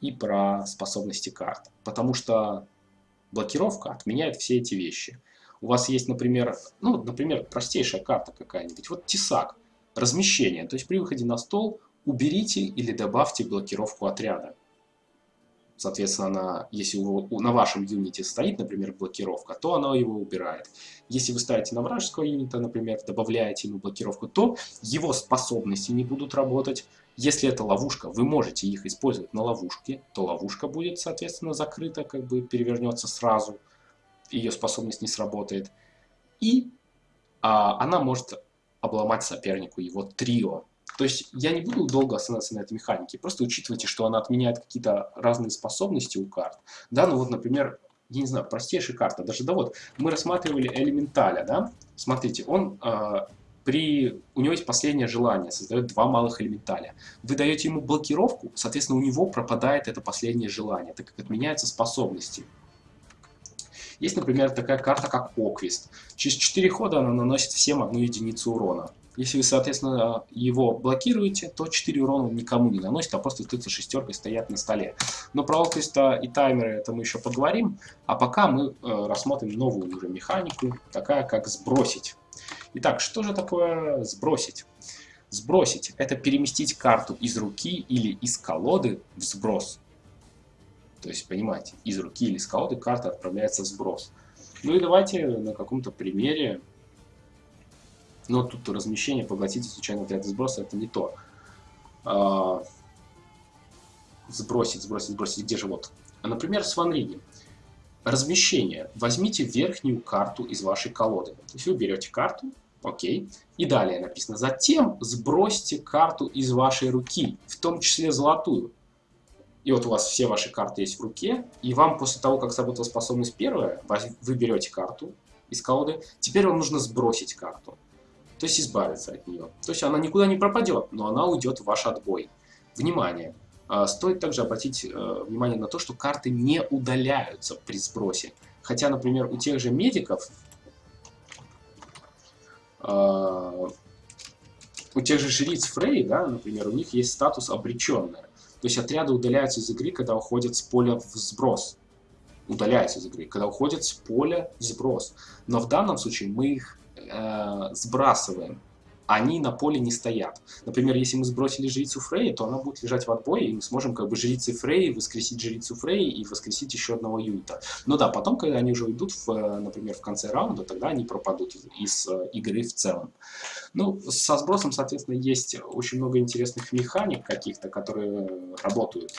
и про способности карт. Потому что блокировка отменяет все эти вещи. У вас есть, например, ну, например, простейшая карта какая-нибудь. Вот тесак, размещение. То есть при выходе на стол уберите или добавьте блокировку отряда. Соответственно, если на вашем юните стоит, например, блокировка, то она его убирает. Если вы ставите на вражеского юнита, например, добавляете ему блокировку, то его способности не будут работать. Если это ловушка, вы можете их использовать на ловушке, то ловушка будет, соответственно, закрыта, как бы перевернется сразу, ее способность не сработает. И а, она может обломать сопернику его трио, то есть я не буду долго останавливаться на этой механике, просто учитывайте, что она отменяет какие-то разные способности у карт. Да, ну вот, например, я не знаю, простейшая карта, даже да вот, мы рассматривали элементаля, да, смотрите, он э, при, у него есть последнее желание, создает два малых элементаля. Вы даете ему блокировку, соответственно, у него пропадает это последнее желание, так как отменяются способности. Есть, например, такая карта, как Оквист. Через 4 хода она наносит всем одну единицу урона. Если вы, соответственно, его блокируете, то 4 урона никому не наносит, а просто остаются шестеркой стоят на столе. Но про локость и таймеры это мы еще поговорим. А пока мы э, рассмотрим новую уже механику, такая как сбросить. Итак, что же такое сбросить? Сбросить – это переместить карту из руки или из колоды в сброс. То есть, понимаете, из руки или из колоды карта отправляется в сброс. Ну и давайте на каком-то примере но тут размещение, поглотите случайно отряд сброса, это не то. А, сбросить, сбросить, сбросить, где же вот? Например, с ванриги. Размещение. Возьмите верхнюю карту из вашей колоды. То есть вы берете карту, окей, и далее написано. Затем сбросьте карту из вашей руки, в том числе золотую. И вот у вас все ваши карты есть в руке, и вам после того, как сработала способность первая, вы берете карту из колоды, теперь вам нужно сбросить карту то есть избавиться от нее. То есть она никуда не пропадет, но она уйдет в ваш отбой. Внимание! А, стоит также обратить э, внимание на то, что карты не удаляются при сбросе. Хотя, например, у тех же медиков, а, у тех же жриц Фрей, да, например, у них есть статус обреченная. То есть отряды удаляются из игры, когда уходят с поля в сброс. Удаляются из игры, когда уходят с поля в сброс. Но в данном случае мы их э, сбрасываем, они на поле не стоят. Например, если мы сбросили жрицу Фрей, то она будет лежать в отбое, и мы сможем как бы жрицы Фрей воскресить жрицу Фрей и воскресить еще одного юнита. Но да, потом, когда они уже уйдут, в, например, в конце раунда, тогда они пропадут из, из э, игры в целом. Ну, со сбросом, соответственно, есть очень много интересных механик каких-то, которые работают.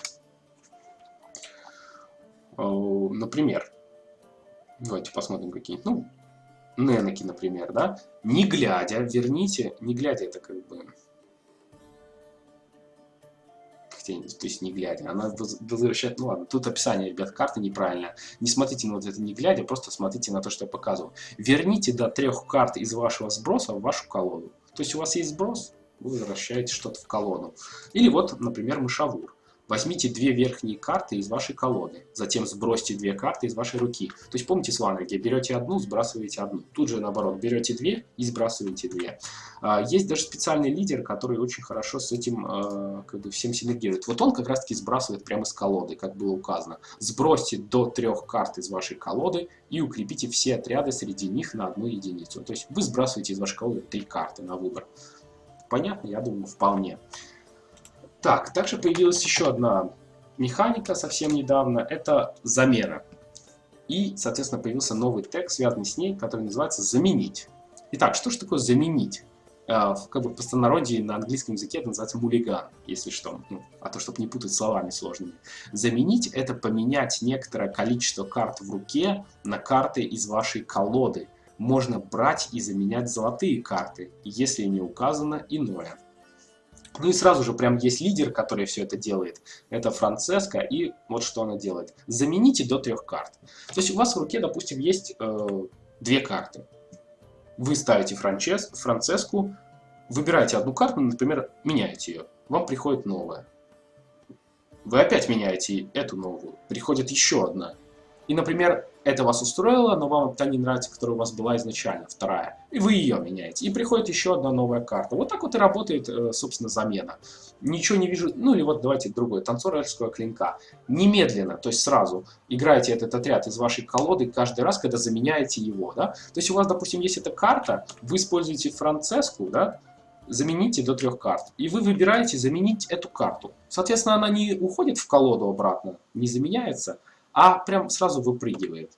Э, например, давайте посмотрим какие. Ну, Ненеки, например, да, не глядя, верните, не глядя, это как бы... то есть не глядя, она возвращает, ну ладно, тут описание, ребят, карты неправильно. Не смотрите на вот это не глядя, просто смотрите на то, что я показываю. Верните до трех карт из вашего сброса в вашу колоду. То есть у вас есть сброс, вы возвращаете что-то в колоду. Или вот, например, мышавур. Возьмите две верхние карты из вашей колоды, затем сбросьте две карты из вашей руки. То есть помните с ванриги, берете одну, сбрасываете одну. Тут же наоборот, берете две и сбрасываете две. А, есть даже специальный лидер, который очень хорошо с этим а, как бы всем синергирует. Вот он как раз таки сбрасывает прямо с колоды, как было указано. Сбросьте до трех карт из вашей колоды и укрепите все отряды среди них на одну единицу. То есть вы сбрасываете из вашей колоды три карты на выбор. Понятно? Я думаю, вполне. Так, также появилась еще одна механика совсем недавно, это замена. И, соответственно, появился новый тег, связанный с ней, который называется «заменить». Итак, что же такое «заменить»? Uh, как бы в простонародье на английском языке это называется мулиган, если что, ну, а то, чтобы не путать словами сложными. Заменить — это поменять некоторое количество карт в руке на карты из вашей колоды. Можно брать и заменять золотые карты, если не указано иное. Ну и сразу же прям есть лидер, который все это делает. Это Францеска, и вот что она делает. Замените до трех карт. То есть у вас в руке, допустим, есть э, две карты. Вы ставите Франчес, Францеску, выбираете одну карту, например, меняете ее. Вам приходит новая. Вы опять меняете эту новую. Приходит еще одна. И, например, это вас устроило, но вам та не нравится, которая у вас была изначально, вторая. И вы ее меняете. И приходит еще одна новая карта. Вот так вот и работает, э, собственно, замена. Ничего не вижу. Ну или вот давайте другой. Танцор эльфского клинка. Немедленно, то есть сразу играете этот отряд из вашей колоды каждый раз, когда заменяете его. Да? То есть у вас, допустим, есть эта карта, вы используете Францеску, да, замените до трех карт. И вы выбираете заменить эту карту. Соответственно, она не уходит в колоду обратно, не заменяется, а прям сразу выпрыгивает.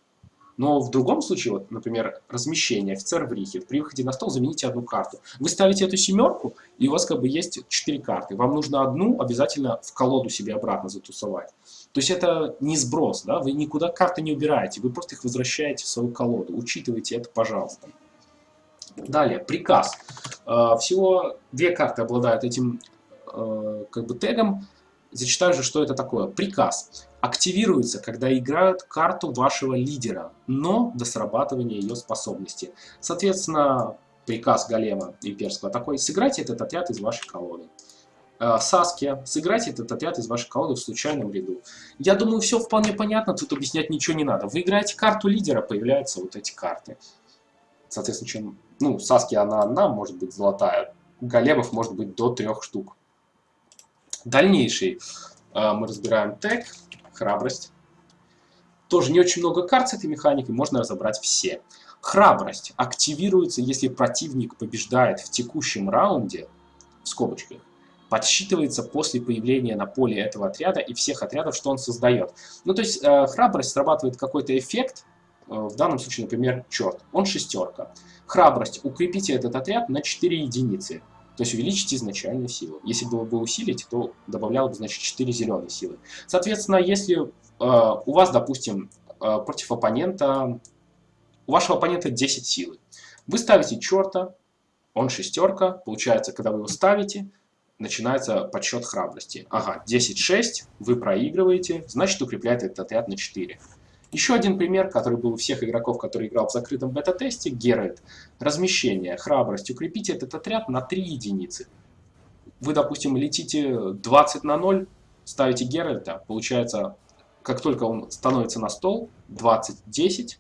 Но в другом случае, вот, например, размещение, офицер в рихе, при выходе на стол замените одну карту. Вы ставите эту семерку, и у вас как бы есть четыре карты. Вам нужно одну обязательно в колоду себе обратно затусовать. То есть это не сброс, да, вы никуда карты не убираете, вы просто их возвращаете в свою колоду. Учитывайте это, пожалуйста. Далее, приказ. Э, всего две карты обладают этим э, как бы тегом. Зачитаю же, что это такое. Приказ активируется, когда играют карту вашего лидера, но до срабатывания ее способности. Соответственно, приказ голема имперского такой, сыграйте этот отряд из вашей колоды. Э, Саски, сыграйте этот отряд из вашей колоды в случайном ряду. Я думаю, все вполне понятно, тут объяснять ничего не надо. Вы играете карту лидера, появляются вот эти карты. Соответственно, чем Ну, Саски она одна, может быть золотая. Големов может быть до трех штук. Дальнейший э, мы разбираем тег, храбрость. Тоже не очень много карт с этой механикой, можно разобрать все. Храбрость активируется, если противник побеждает в текущем раунде, в скобочках, подсчитывается после появления на поле этого отряда и всех отрядов, что он создает. Ну, то есть э, храбрость срабатывает какой-то эффект, э, в данном случае, например, черт, он шестерка. Храбрость, укрепите этот отряд на 4 единицы, то есть увеличить изначальную силу. Если было бы усилить, то добавляло бы, значит, 4 зеленые силы. Соответственно, если э, у вас, допустим, э, против оппонента, у вашего оппонента 10 силы, вы ставите черта, он шестерка, получается, когда вы его ставите, начинается подсчет храбрости. Ага, 10-6, вы проигрываете, значит укрепляет этот отряд на 4. Еще один пример, который был у всех игроков, которые играл в закрытом бета-тесте, Геральт. Размещение, храбрость. Укрепите этот отряд на 3 единицы. Вы, допустим, летите 20 на 0, ставите Геральта, получается, как только он становится на стол, 20-10,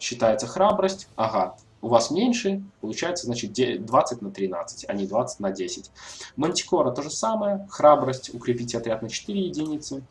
считается храбрость, ага, у вас меньше, получается, значит, 20 на 13, а не 20 на 10. Мантикора то же самое, храбрость, укрепите отряд на 4 единицы.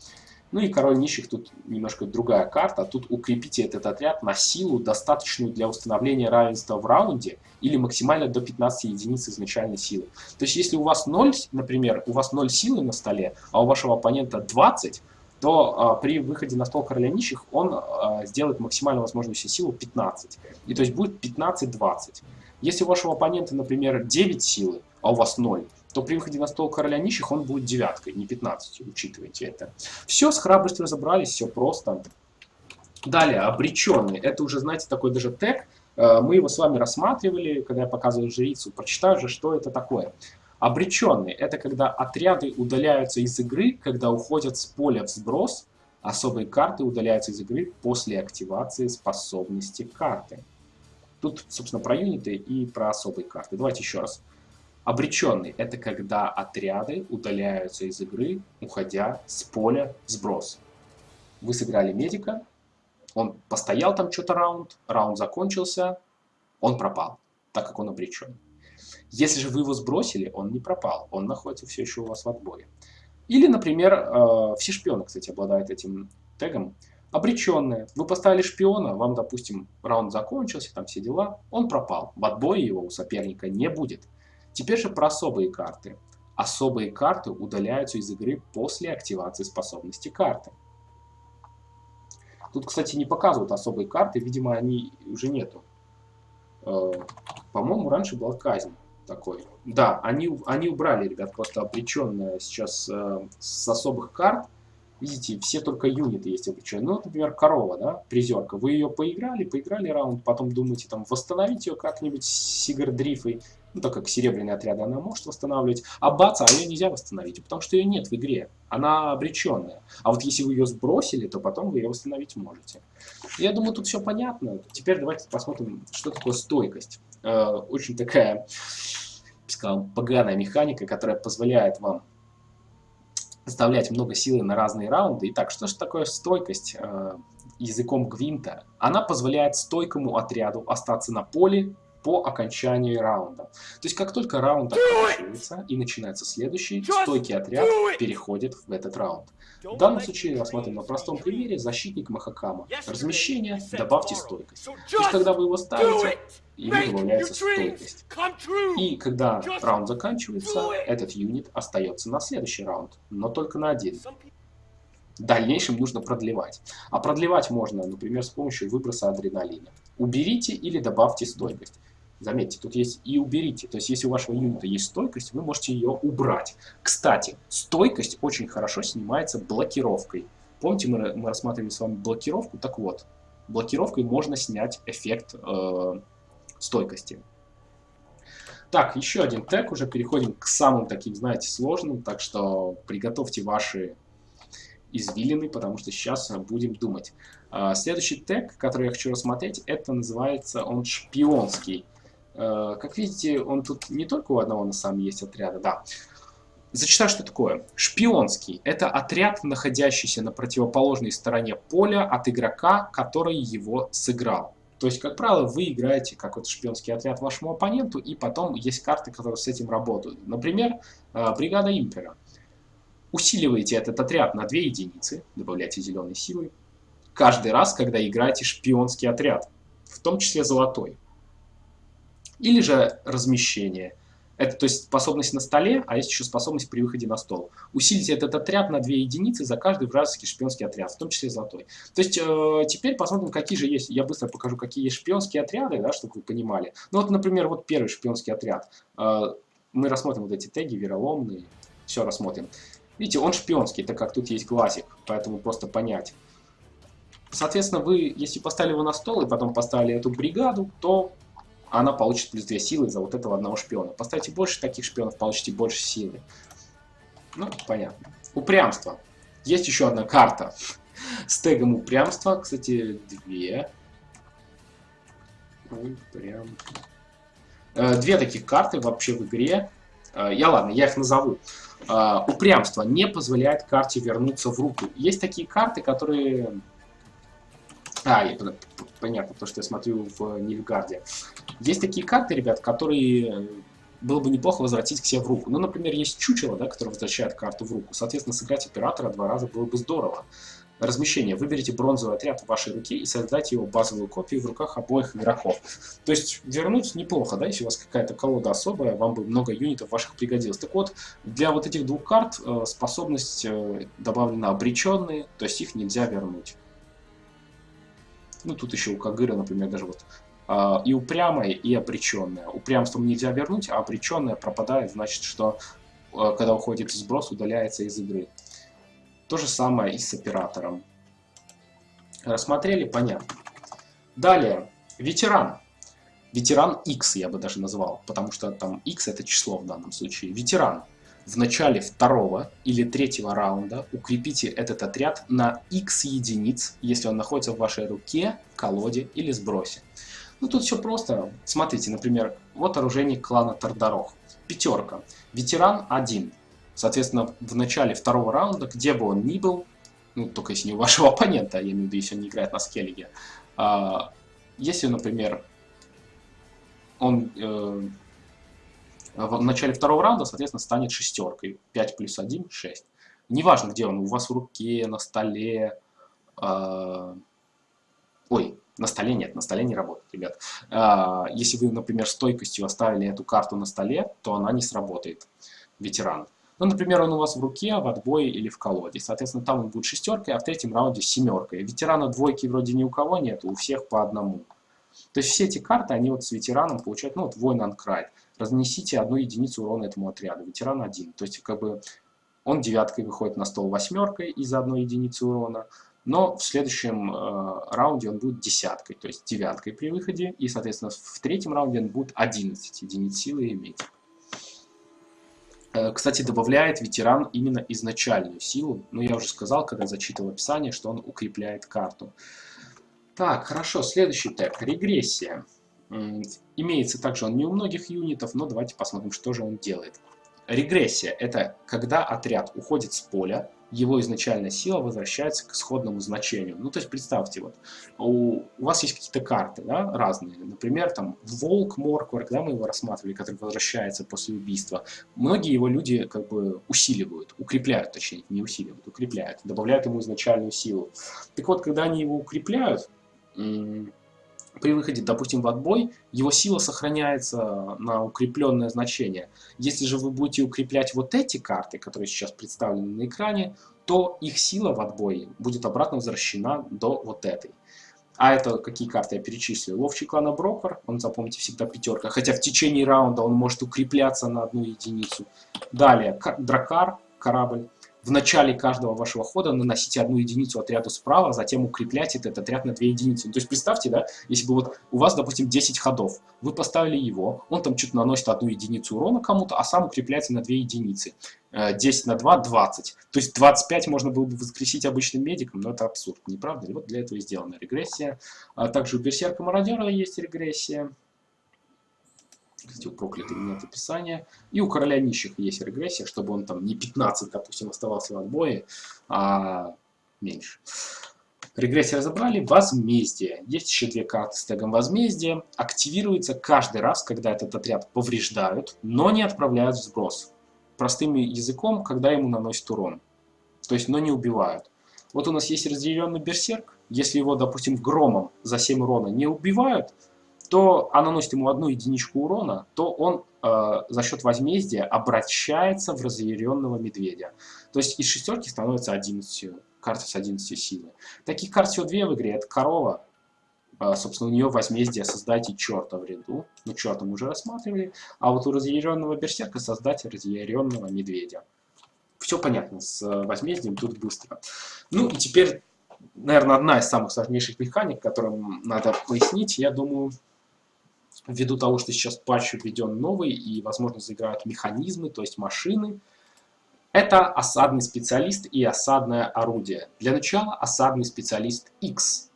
Ну и король нищих тут немножко другая карта. Тут укрепите этот отряд на силу, достаточную для установления равенства в раунде, или максимально до 15 единиц изначальной силы. То есть если у вас 0, например, у вас 0 силы на столе, а у вашего оппонента 20, то а, при выходе на стол короля нищих он а, сделает максимально возможную силу 15. И то есть будет 15-20. Если у вашего оппонента, например, 9 силы, а у вас 0, то при выходе на стол короля нищих он будет девяткой, не 15, учитывайте это. Все, с храбростью разобрались, все просто. Далее, обреченный. Это уже, знаете, такой даже тег. А, мы его с вами рассматривали, когда я показывал жрицу. Прочитаю же, что это такое. Обреченный – это когда отряды удаляются из игры, когда уходят с поля в сброс, особые карты удаляются из игры после активации способности карты. Тут, собственно, про юниты и про особые карты. Давайте еще раз. Обреченный – это когда отряды удаляются из игры, уходя с поля сброс. Вы сыграли медика, он постоял там что-то раунд, раунд закончился, он пропал, так как он обречен. Если же вы его сбросили, он не пропал, он находится все еще у вас в отборе. Или, например, э, все шпионы, кстати, обладают этим тегом. Обреченные. Вы поставили шпиона, вам, допустим, раунд закончился, там все дела, он пропал. В отбое его у соперника не будет. Теперь же про особые карты. Особые карты удаляются из игры после активации способности карты. Тут, кстати, не показывают особые карты, видимо, они уже нету. Э, по-моему, раньше была казнь такой. Да, они, они убрали, ребят, просто обреченное сейчас э, с особых карт. Видите, все только юниты есть обреченные. Ну, например, корова, да, призерка. Вы ее поиграли, поиграли раунд, потом думаете там восстановить ее как-нибудь сигардрифой. Ну, так как серебряные отряды она может восстанавливать. А баца, а ее нельзя восстановить, потому что ее нет в игре. Она обреченная. А вот если вы ее сбросили, то потом вы ее восстановить можете. Я думаю, тут все понятно. Теперь давайте посмотрим, что такое стойкость. Э, очень такая, сказал, поганая механика, которая позволяет вам оставлять много силы на разные раунды. Итак, что же такое стойкость э, языком Гвинта? Она позволяет стойкому отряду остаться на поле по окончании раунда. То есть, как только раунд оканчивается и начинается следующий, стойкий отряд переходит в этот раунд. В данном случае рассмотрим на простом примере защитник Махакама. Размещение, добавьте стойкость. То есть, когда вы его ставите, ему добавляется стойкость. И когда раунд заканчивается, этот юнит остается на следующий раунд, но только на один. В дальнейшем нужно продлевать. А продлевать можно, например, с помощью выброса адреналина. Уберите или добавьте стойкость. Заметьте, тут есть и уберите. То есть, если у вашего юнита есть стойкость, вы можете ее убрать. Кстати, стойкость очень хорошо снимается блокировкой. Помните, мы, мы рассматривали с вами блокировку? Так вот, блокировкой можно снять эффект э, стойкости. Так, еще один тег. Уже переходим к самым таким, знаете, сложным. Так что приготовьте ваши извилины, потому что сейчас будем думать. Э, следующий тег, который я хочу рассмотреть, это называется он шпионский. Э, как видите, он тут не только у одного на самом есть отряда, да. Зачитаю, что такое. Шпионский – это отряд, находящийся на противоположной стороне поля от игрока, который его сыграл. То есть, как правило, вы играете какой-то шпионский отряд вашему оппоненту, и потом есть карты, которые с этим работают. Например, э, бригада Импера. Усиливаете этот отряд на 2 единицы, добавляете зеленой силы, каждый раз, когда играете шпионский отряд, в том числе золотой. Или же размещение. Это то есть способность на столе, а есть еще способность при выходе на стол. Усилите этот отряд на 2 единицы за каждый вражеский шпионский отряд, в том числе золотой. То есть э, теперь посмотрим, какие же есть. Я быстро покажу, какие есть шпионские отряды, да, чтобы вы понимали. Ну вот, например, вот первый шпионский отряд. Э, мы рассмотрим вот эти теги, вероломные. Все рассмотрим. Видите, он шпионский, так как тут есть глазик, поэтому просто понять. Соответственно, вы, если поставили его на стол и потом поставили эту бригаду, то она получит плюс 2 силы за вот этого одного шпиона. Поставьте больше таких шпионов, получите больше силы. Ну, понятно. Упрямство. Есть еще одна карта с тегом упрямства. Кстати, две. Упрям. Э, две таких карты вообще в игре. Э, я ладно, я их назову. Э, упрямство не позволяет карте вернуться в руку. Есть такие карты, которые а, понятно, то, что я смотрю в Нильфгарде. Есть такие карты, ребят, которые э, было бы неплохо возвратить к себе в руку. Ну, например, есть чучело, да, которое возвращает карту в руку. Соответственно, сыграть оператора два раза было бы здорово. Размещение. Выберите бронзовый отряд в вашей руке и создайте его базовую копию в руках обоих игроков. То есть вернуть неплохо, да, если у вас какая-то колода особая, вам бы много юнитов ваших пригодилось. Так вот, для вот этих двух карт э, способность э, добавлена обреченные, то есть их нельзя вернуть. Ну, тут еще у Кагыра, например, даже вот э, и упрямая, и обреченная. Упрямством нельзя вернуть, а обреченная пропадает, значит, что э, когда уходит сброс, удаляется из игры. То же самое и с оператором. Рассмотрели? Понятно. Далее, ветеран. Ветеран X я бы даже назвал, потому что там X это число в данном случае. Ветеран в начале второго или третьего раунда укрепите этот отряд на x единиц, если он находится в вашей руке, колоде или сбросе. Ну тут все просто. Смотрите, например, вот оружейник клана Тардарох. Пятерка. Ветеран 1. Соответственно, в начале второго раунда, где бы он ни был, ну только если не у вашего оппонента, я имею в виду, если он не играет на скеллиге, а, если, например, он э, в начале второго раунда, соответственно, станет шестеркой. 5 плюс 1 – 6. Неважно, где он, у вас в руке, на столе. Э, ой, на столе нет, на столе не работает, ребят. Э, если вы, например, стойкостью оставили эту карту на столе, то она не сработает, ветеран. Ну, например, он у вас в руке, в отбое или в колоде. Соответственно, там он будет шестеркой, а в третьем раунде семеркой. Ветерана двойки вроде ни у кого нет, у всех по одному. То есть все эти карты, они вот с ветераном получают, ну вот воин Анкрайт разнесите одну единицу урона этому отряду, ветеран один. То есть как бы он девяткой выходит на стол восьмеркой из-за одной единицы урона, но в следующем э, раунде он будет десяткой, то есть девяткой при выходе, и, соответственно, в третьем раунде он будет 11 единиц силы иметь. Э, кстати, добавляет ветеран именно изначальную силу, но я уже сказал, когда зачитывал описание, что он укрепляет карту. Так, хорошо, следующий тег, регрессия. Имеется также он не у многих юнитов, но давайте посмотрим, что же он делает. Регрессия – это когда отряд уходит с поля, его изначальная сила возвращается к исходному значению. Ну, то есть, представьте, вот, у, у вас есть какие-то карты, да, разные. Например, там, Волк, Морквар, когда мы его рассматривали, который возвращается после убийства. Многие его люди, как бы, усиливают, укрепляют, точнее, не усиливают, укрепляют, добавляют ему изначальную силу. Так вот, когда они его укрепляют, при выходе, допустим, в отбой, его сила сохраняется на укрепленное значение. Если же вы будете укреплять вот эти карты, которые сейчас представлены на экране, то их сила в отбое будет обратно возвращена до вот этой. А это какие карты я перечислил? Ловчий клана Брокер, он, запомните, всегда пятерка, хотя в течение раунда он может укрепляться на одну единицу. Далее, Дракар, корабль. В начале каждого вашего хода наносите одну единицу отряду справа, затем укрепляйте этот отряд на две единицы. Ну, то есть представьте, да, если бы вот у вас, допустим, 10 ходов, вы поставили его, он там что-то наносит одну единицу урона кому-то, а сам укрепляется на две единицы. 10 э, на 2 – 20. То есть 25 можно было бы воскресить обычным медиком, но это абсурд, не правда ли? Вот для этого и сделана регрессия. А также у Берсерка Мародера есть регрессия. Кстати, у проклятых нет описания. И у короля нищих есть регрессия, чтобы он там не 15, допустим, оставался в отбое, а меньше. Регрессия разобрали. Возмездие. Есть еще две карты с тегом возмездия. Активируется каждый раз, когда этот отряд повреждают, но не отправляют в сброс. Простым языком, когда ему наносят урон. То есть, но не убивают. Вот у нас есть разъяренный берсерк. Если его, допустим, громом за 7 урона не убивают, то а наносит ему одну единичку урона, то он э, за счет возмездия обращается в разъяренного медведя. То есть из шестерки становится 11, карта с 11 силы. Таких карт всего две в игре. Это корова. Э, собственно, у нее возмездие создайте черта в ряду. Ну, черта мы уже рассматривали. А вот у разъяренного берсерка создать разъяренного медведя. Все понятно с э, возмездием, тут быстро. Ну и теперь, наверное, одна из самых сложнейших механик, которым надо пояснить, я думаю, ввиду того, что сейчас патч введен новый и, возможно, заиграют механизмы, то есть машины, это осадный специалист и осадное орудие. Для начала осадный специалист X.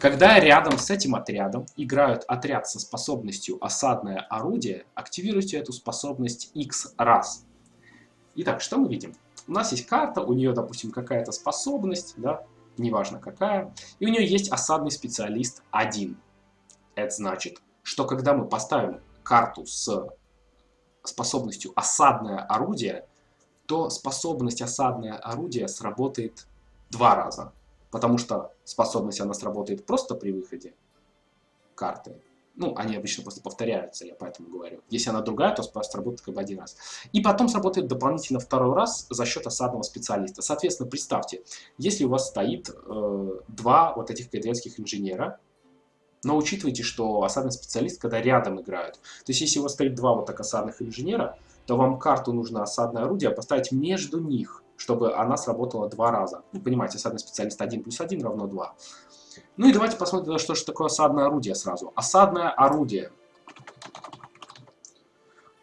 Когда рядом с этим отрядом играют отряд со способностью осадное орудие, активируйте эту способность X раз. Итак, что мы видим? У нас есть карта, у нее, допустим, какая-то способность, да, неважно какая, и у нее есть осадный специалист 1. Это значит, что когда мы поставим карту с способностью осадное орудие, то способность осадное орудие сработает два раза. Потому что способность она сработает просто при выходе карты. Ну, они обычно просто повторяются, я поэтому говорю. Если она другая, то сработает как бы один раз. И потом сработает дополнительно второй раз за счет осадного специалиста. Соответственно, представьте, если у вас стоит э, два вот этих кайденских инженера, но учитывайте, что осадный специалист, когда рядом играют. То есть, если у вас стоит два вот так осадных инженера, то вам карту нужно осадное орудие поставить между них, чтобы она сработала два раза. Ну, понимаете, осадный специалист 1 плюс 1 равно 2. Ну и давайте посмотрим, что же такое осадное орудие сразу. Осадное орудие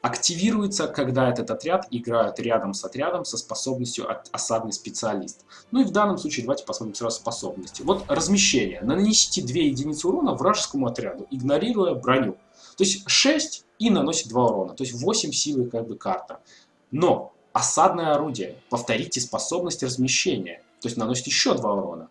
активируется, когда этот отряд играет рядом с отрядом со способностью осадный специалист. Ну и в данном случае давайте посмотрим сразу способности. Вот размещение. Нанесите 2 единицы урона вражескому отряду, игнорируя броню. То есть 6 и наносит 2 урона. То есть 8 силы как бы карта. Но осадное орудие. Повторите способность размещения. То есть наносит еще 2 урона.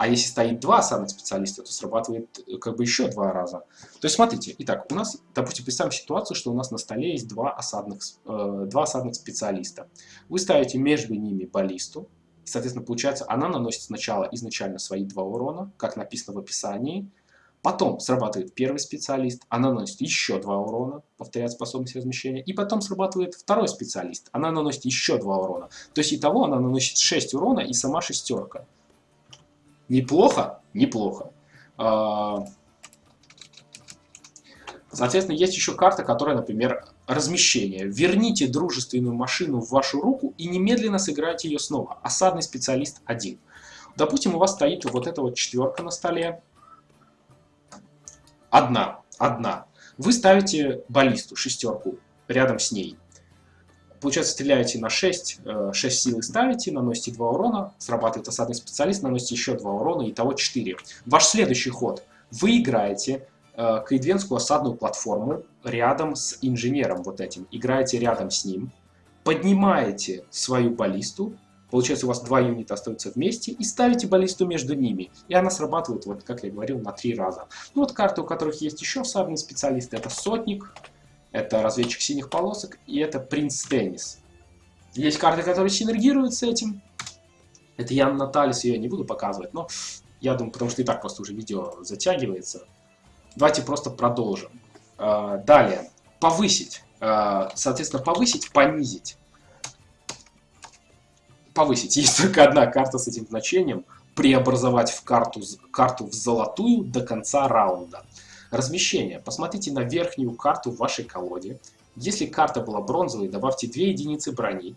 А если стоит два осадных специалиста, то срабатывает э, как бы еще два раза. То есть смотрите, итак, у нас, допустим, представим ситуацию, что у нас на столе есть два осадных, э, два осадных специалиста. Вы ставите между ними баллисту, соответственно, получается, она наносит сначала изначально свои два урона, как написано в описании, Потом срабатывает первый специалист, она наносит еще два урона, повторяет способность размещения. И потом срабатывает второй специалист, она наносит еще два урона. То есть итого она наносит 6 урона и сама шестерка. Неплохо? Неплохо. А, соответственно, есть еще карта, которая, например, размещение. Верните дружественную машину в вашу руку и немедленно сыграйте ее снова. Осадный специалист 1. Допустим, у вас стоит вот эта вот четверка на столе. Одна. Одна. Вы ставите баллисту, шестерку, рядом с ней. Получается, стреляете на 6, 6 э, силы ставите, наносите 2 урона, срабатывает осадный специалист, наносите еще 2 урона, и того 4. Ваш следующий ход. Вы играете э, кайдвенскую осадную платформу рядом с инженером вот этим. Играете рядом с ним, поднимаете свою баллисту, получается у вас два юнита остаются вместе, и ставите баллисту между ними. И она срабатывает, вот как я говорил, на 3 раза. Ну вот карты, у которых есть еще осадные специалисты, это Сотник, это разведчик синих полосок, и это принц теннис. Есть карты, которые синергируют с этим. Это Ян Наталис, я не буду показывать, но я думаю, потому что и так просто уже видео затягивается. Давайте просто продолжим. А, далее. Повысить. А, соответственно, повысить, понизить. Повысить. Есть только одна карта с этим значением. Преобразовать в карту, карту в золотую до конца раунда. Размещение. Посмотрите на верхнюю карту в вашей колоде. Если карта была бронзовой, добавьте 2 единицы брони.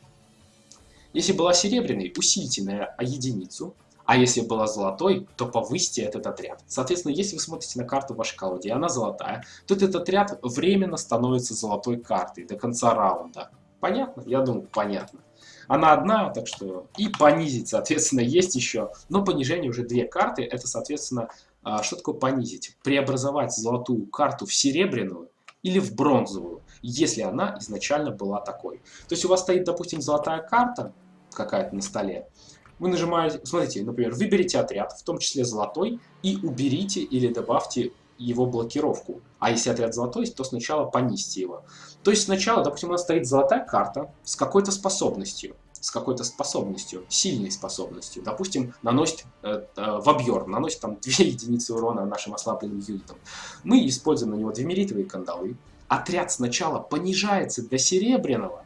Если была серебряной, усильте на единицу. А если была золотой, то повысьте этот отряд. Соответственно, если вы смотрите на карту в вашей колоде, и она золотая, то этот отряд временно становится золотой картой до конца раунда. Понятно? Я думаю, понятно. Она одна, так что и понизить, соответственно, есть еще. Но понижение уже две карты, это, соответственно, что такое понизить? Преобразовать золотую карту в серебряную или в бронзовую, если она изначально была такой. То есть у вас стоит, допустим, золотая карта какая-то на столе, Вы нажимаете, смотрите, например, выберите отряд, в том числе золотой, и уберите или добавьте его блокировку. А если отряд золотой, то сначала понизьте его. То есть сначала, допустим, у нас стоит золотая карта с какой-то способностью с какой-то способностью, сильной способностью. Допустим, наносит э, э, в объер, наносит там 2 единицы урона нашим ослабленным юнитам. Мы используем на него двемеритовые кандалы. Отряд сначала понижается до серебряного,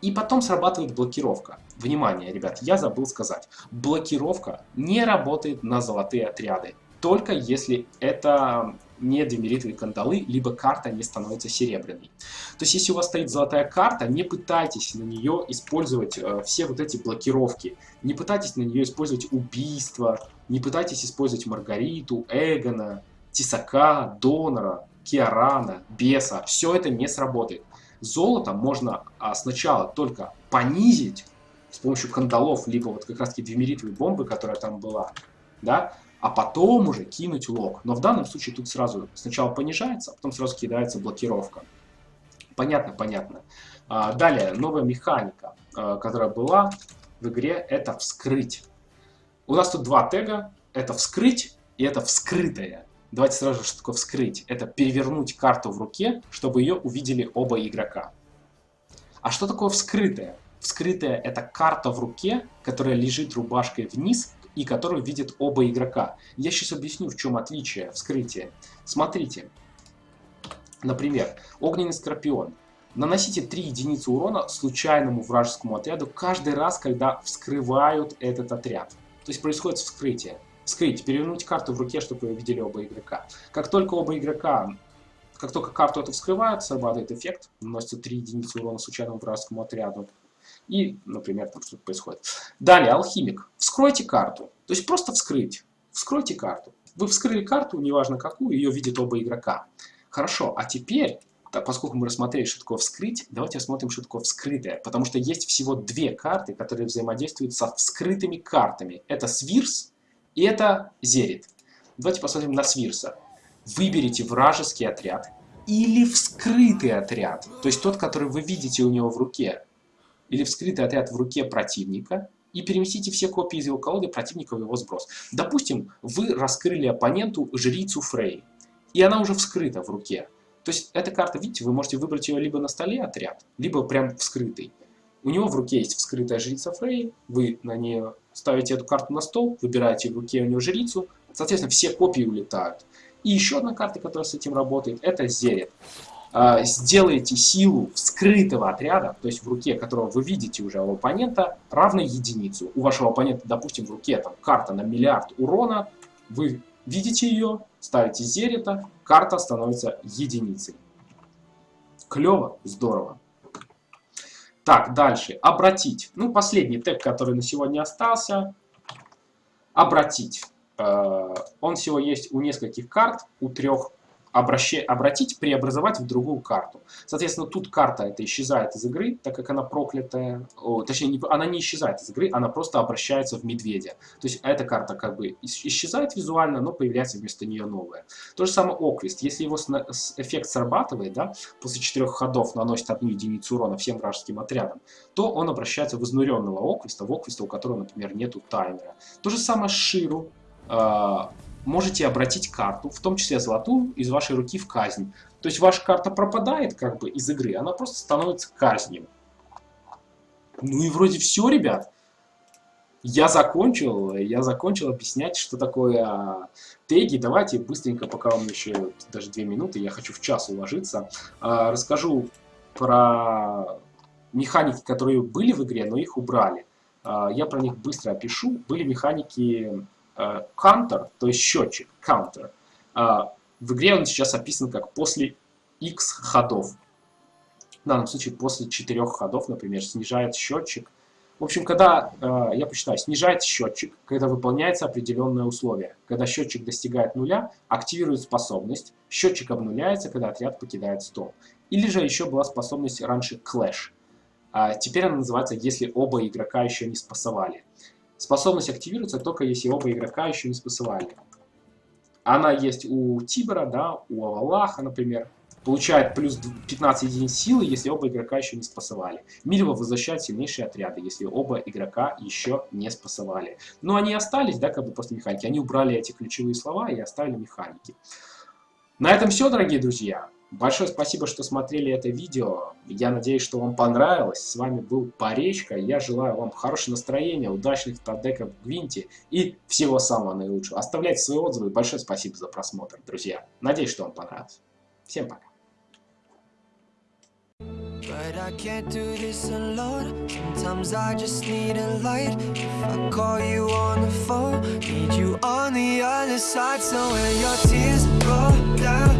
и потом срабатывает блокировка. Внимание, ребят, я забыл сказать. Блокировка не работает на золотые отряды. Только если это не демеритовые кандалы, либо карта не становится серебряной. То есть, если у вас стоит золотая карта, не пытайтесь на нее использовать э, все вот эти блокировки. Не пытайтесь на нее использовать убийство, не пытайтесь использовать Маргариту, Эгона, Тисака, Донора, Киарана, Беса. Все это не сработает. Золото можно а, сначала только понизить с помощью кандалов, либо вот как раз таки двемеритовой бомбы, которая там была, да, а потом уже кинуть лог. Но в данном случае тут сразу сначала понижается, а потом сразу кидается блокировка. Понятно, понятно. А, далее, новая механика, а, которая была в игре, это вскрыть. У нас тут два тега, это вскрыть и это вскрытое. Давайте сразу же, что такое вскрыть. Это перевернуть карту в руке, чтобы ее увидели оба игрока. А что такое вскрытое? Вскрытая это карта в руке, которая лежит рубашкой вниз и которую видят оба игрока. Я сейчас объясню, в чем отличие вскрытия. Смотрите. Например, огненный скорпион. Наносите 3 единицы урона случайному вражескому отряду каждый раз, когда вскрывают этот отряд. То есть происходит вскрытие. Вскрыть, перевернуть карту в руке, чтобы ее видели оба игрока. Как только оба игрока, как только карту эту вскрывают, срабатывает эффект, наносится 3 единицы урона случайному вражескому отряду. И, например, там что-то происходит. Далее, алхимик. Вскройте карту. То есть просто вскрыть. Вскройте карту. Вы вскрыли карту, неважно какую, ее видят оба игрока. Хорошо, а теперь, так, поскольку мы рассмотрели, что такое вскрыть, давайте рассмотрим, что такое вскрытое. Потому что есть всего две карты, которые взаимодействуют со вскрытыми картами. Это Свирс и это Зерит. Давайте посмотрим на Свирса. Выберите вражеский отряд или вскрытый отряд, то есть тот, который вы видите у него в руке или вскрытый отряд в руке противника и переместите все копии из его колоды противника в его сброс. Допустим, вы раскрыли оппоненту жрицу Фрей, и она уже вскрыта в руке. То есть эта карта, видите, вы можете выбрать ее либо на столе отряд, либо прям вскрытый. У него в руке есть вскрытая жрица Фрей, вы на нее ставите эту карту на стол, выбираете в руке у него жрицу, соответственно, все копии улетают. И еще одна карта, которая с этим работает, это Зерет. А, сделаете силу скрытого отряда, то есть в руке которого вы видите уже у оппонента, равной единицу. У вашего оппонента, допустим, в руке там карта на миллиард урона, вы видите ее, ставите зерета, карта становится единицей. Клево, здорово. Так, дальше. Обратить. Ну, последний тег, который на сегодня остался. Обратить. Э, он всего есть у нескольких карт, у трех обратить, преобразовать в другую карту. Соответственно, тут карта эта исчезает из игры, так как она проклятая. О, точнее, не, она не исчезает из игры, она просто обращается в медведя. То есть эта карта как бы исчезает визуально, но появляется вместо нее новая. То же самое Оквист. Если его эффект срабатывает, да, после четырех ходов наносит одну единицу урона всем вражеским отрядам, то он обращается в изнуренного Оквиста, в Оквиста, у которого, например, нету таймера. То же самое Ширу а, можете обратить карту, в том числе золотую, из вашей руки в казнь. То есть ваша карта пропадает как бы из игры, она просто становится казнью. Ну и вроде все, ребят. Я закончил, я закончил объяснять, что такое а, теги. Давайте быстренько, пока вам еще даже две минуты, я хочу в час уложиться, а, расскажу про механики, которые были в игре, но их убрали. А, я про них быстро опишу. Были механики counter, то есть счетчик, counter. А, в игре он сейчас описан как после x ходов. В данном случае после 4 ходов, например, снижает счетчик. В общем, когда, э, я посчитаю, снижает счетчик, когда выполняется определенное условие. Когда счетчик достигает нуля, активирует способность, счетчик обнуляется, когда отряд покидает стол. Или же еще была способность раньше Clash. А теперь она называется «Если оба игрока еще не спасовали». Способность активируется только если оба игрока еще не спасовали. Она есть у Тибера, да, у Авалаха, например. получает плюс 15 единиц силы, если оба игрока еще не спасовали. Мильва возвращает сильнейшие отряды, если оба игрока еще не спасовали. Но они остались, да, как бы после механики. Они убрали эти ключевые слова и оставили механики. На этом все, дорогие друзья. Большое спасибо, что смотрели это видео. Я надеюсь, что вам понравилось. С вами был Поречка. Я желаю вам хорошего настроения, удачных стадеков в Гвинте и всего самого наилучшего. Оставляйте свои отзывы. Большое спасибо за просмотр, друзья. Надеюсь, что вам понравилось. Всем пока. But I can't do this alone Sometimes I just need a light If I call you on the phone Need you on the other side So when your tears roll down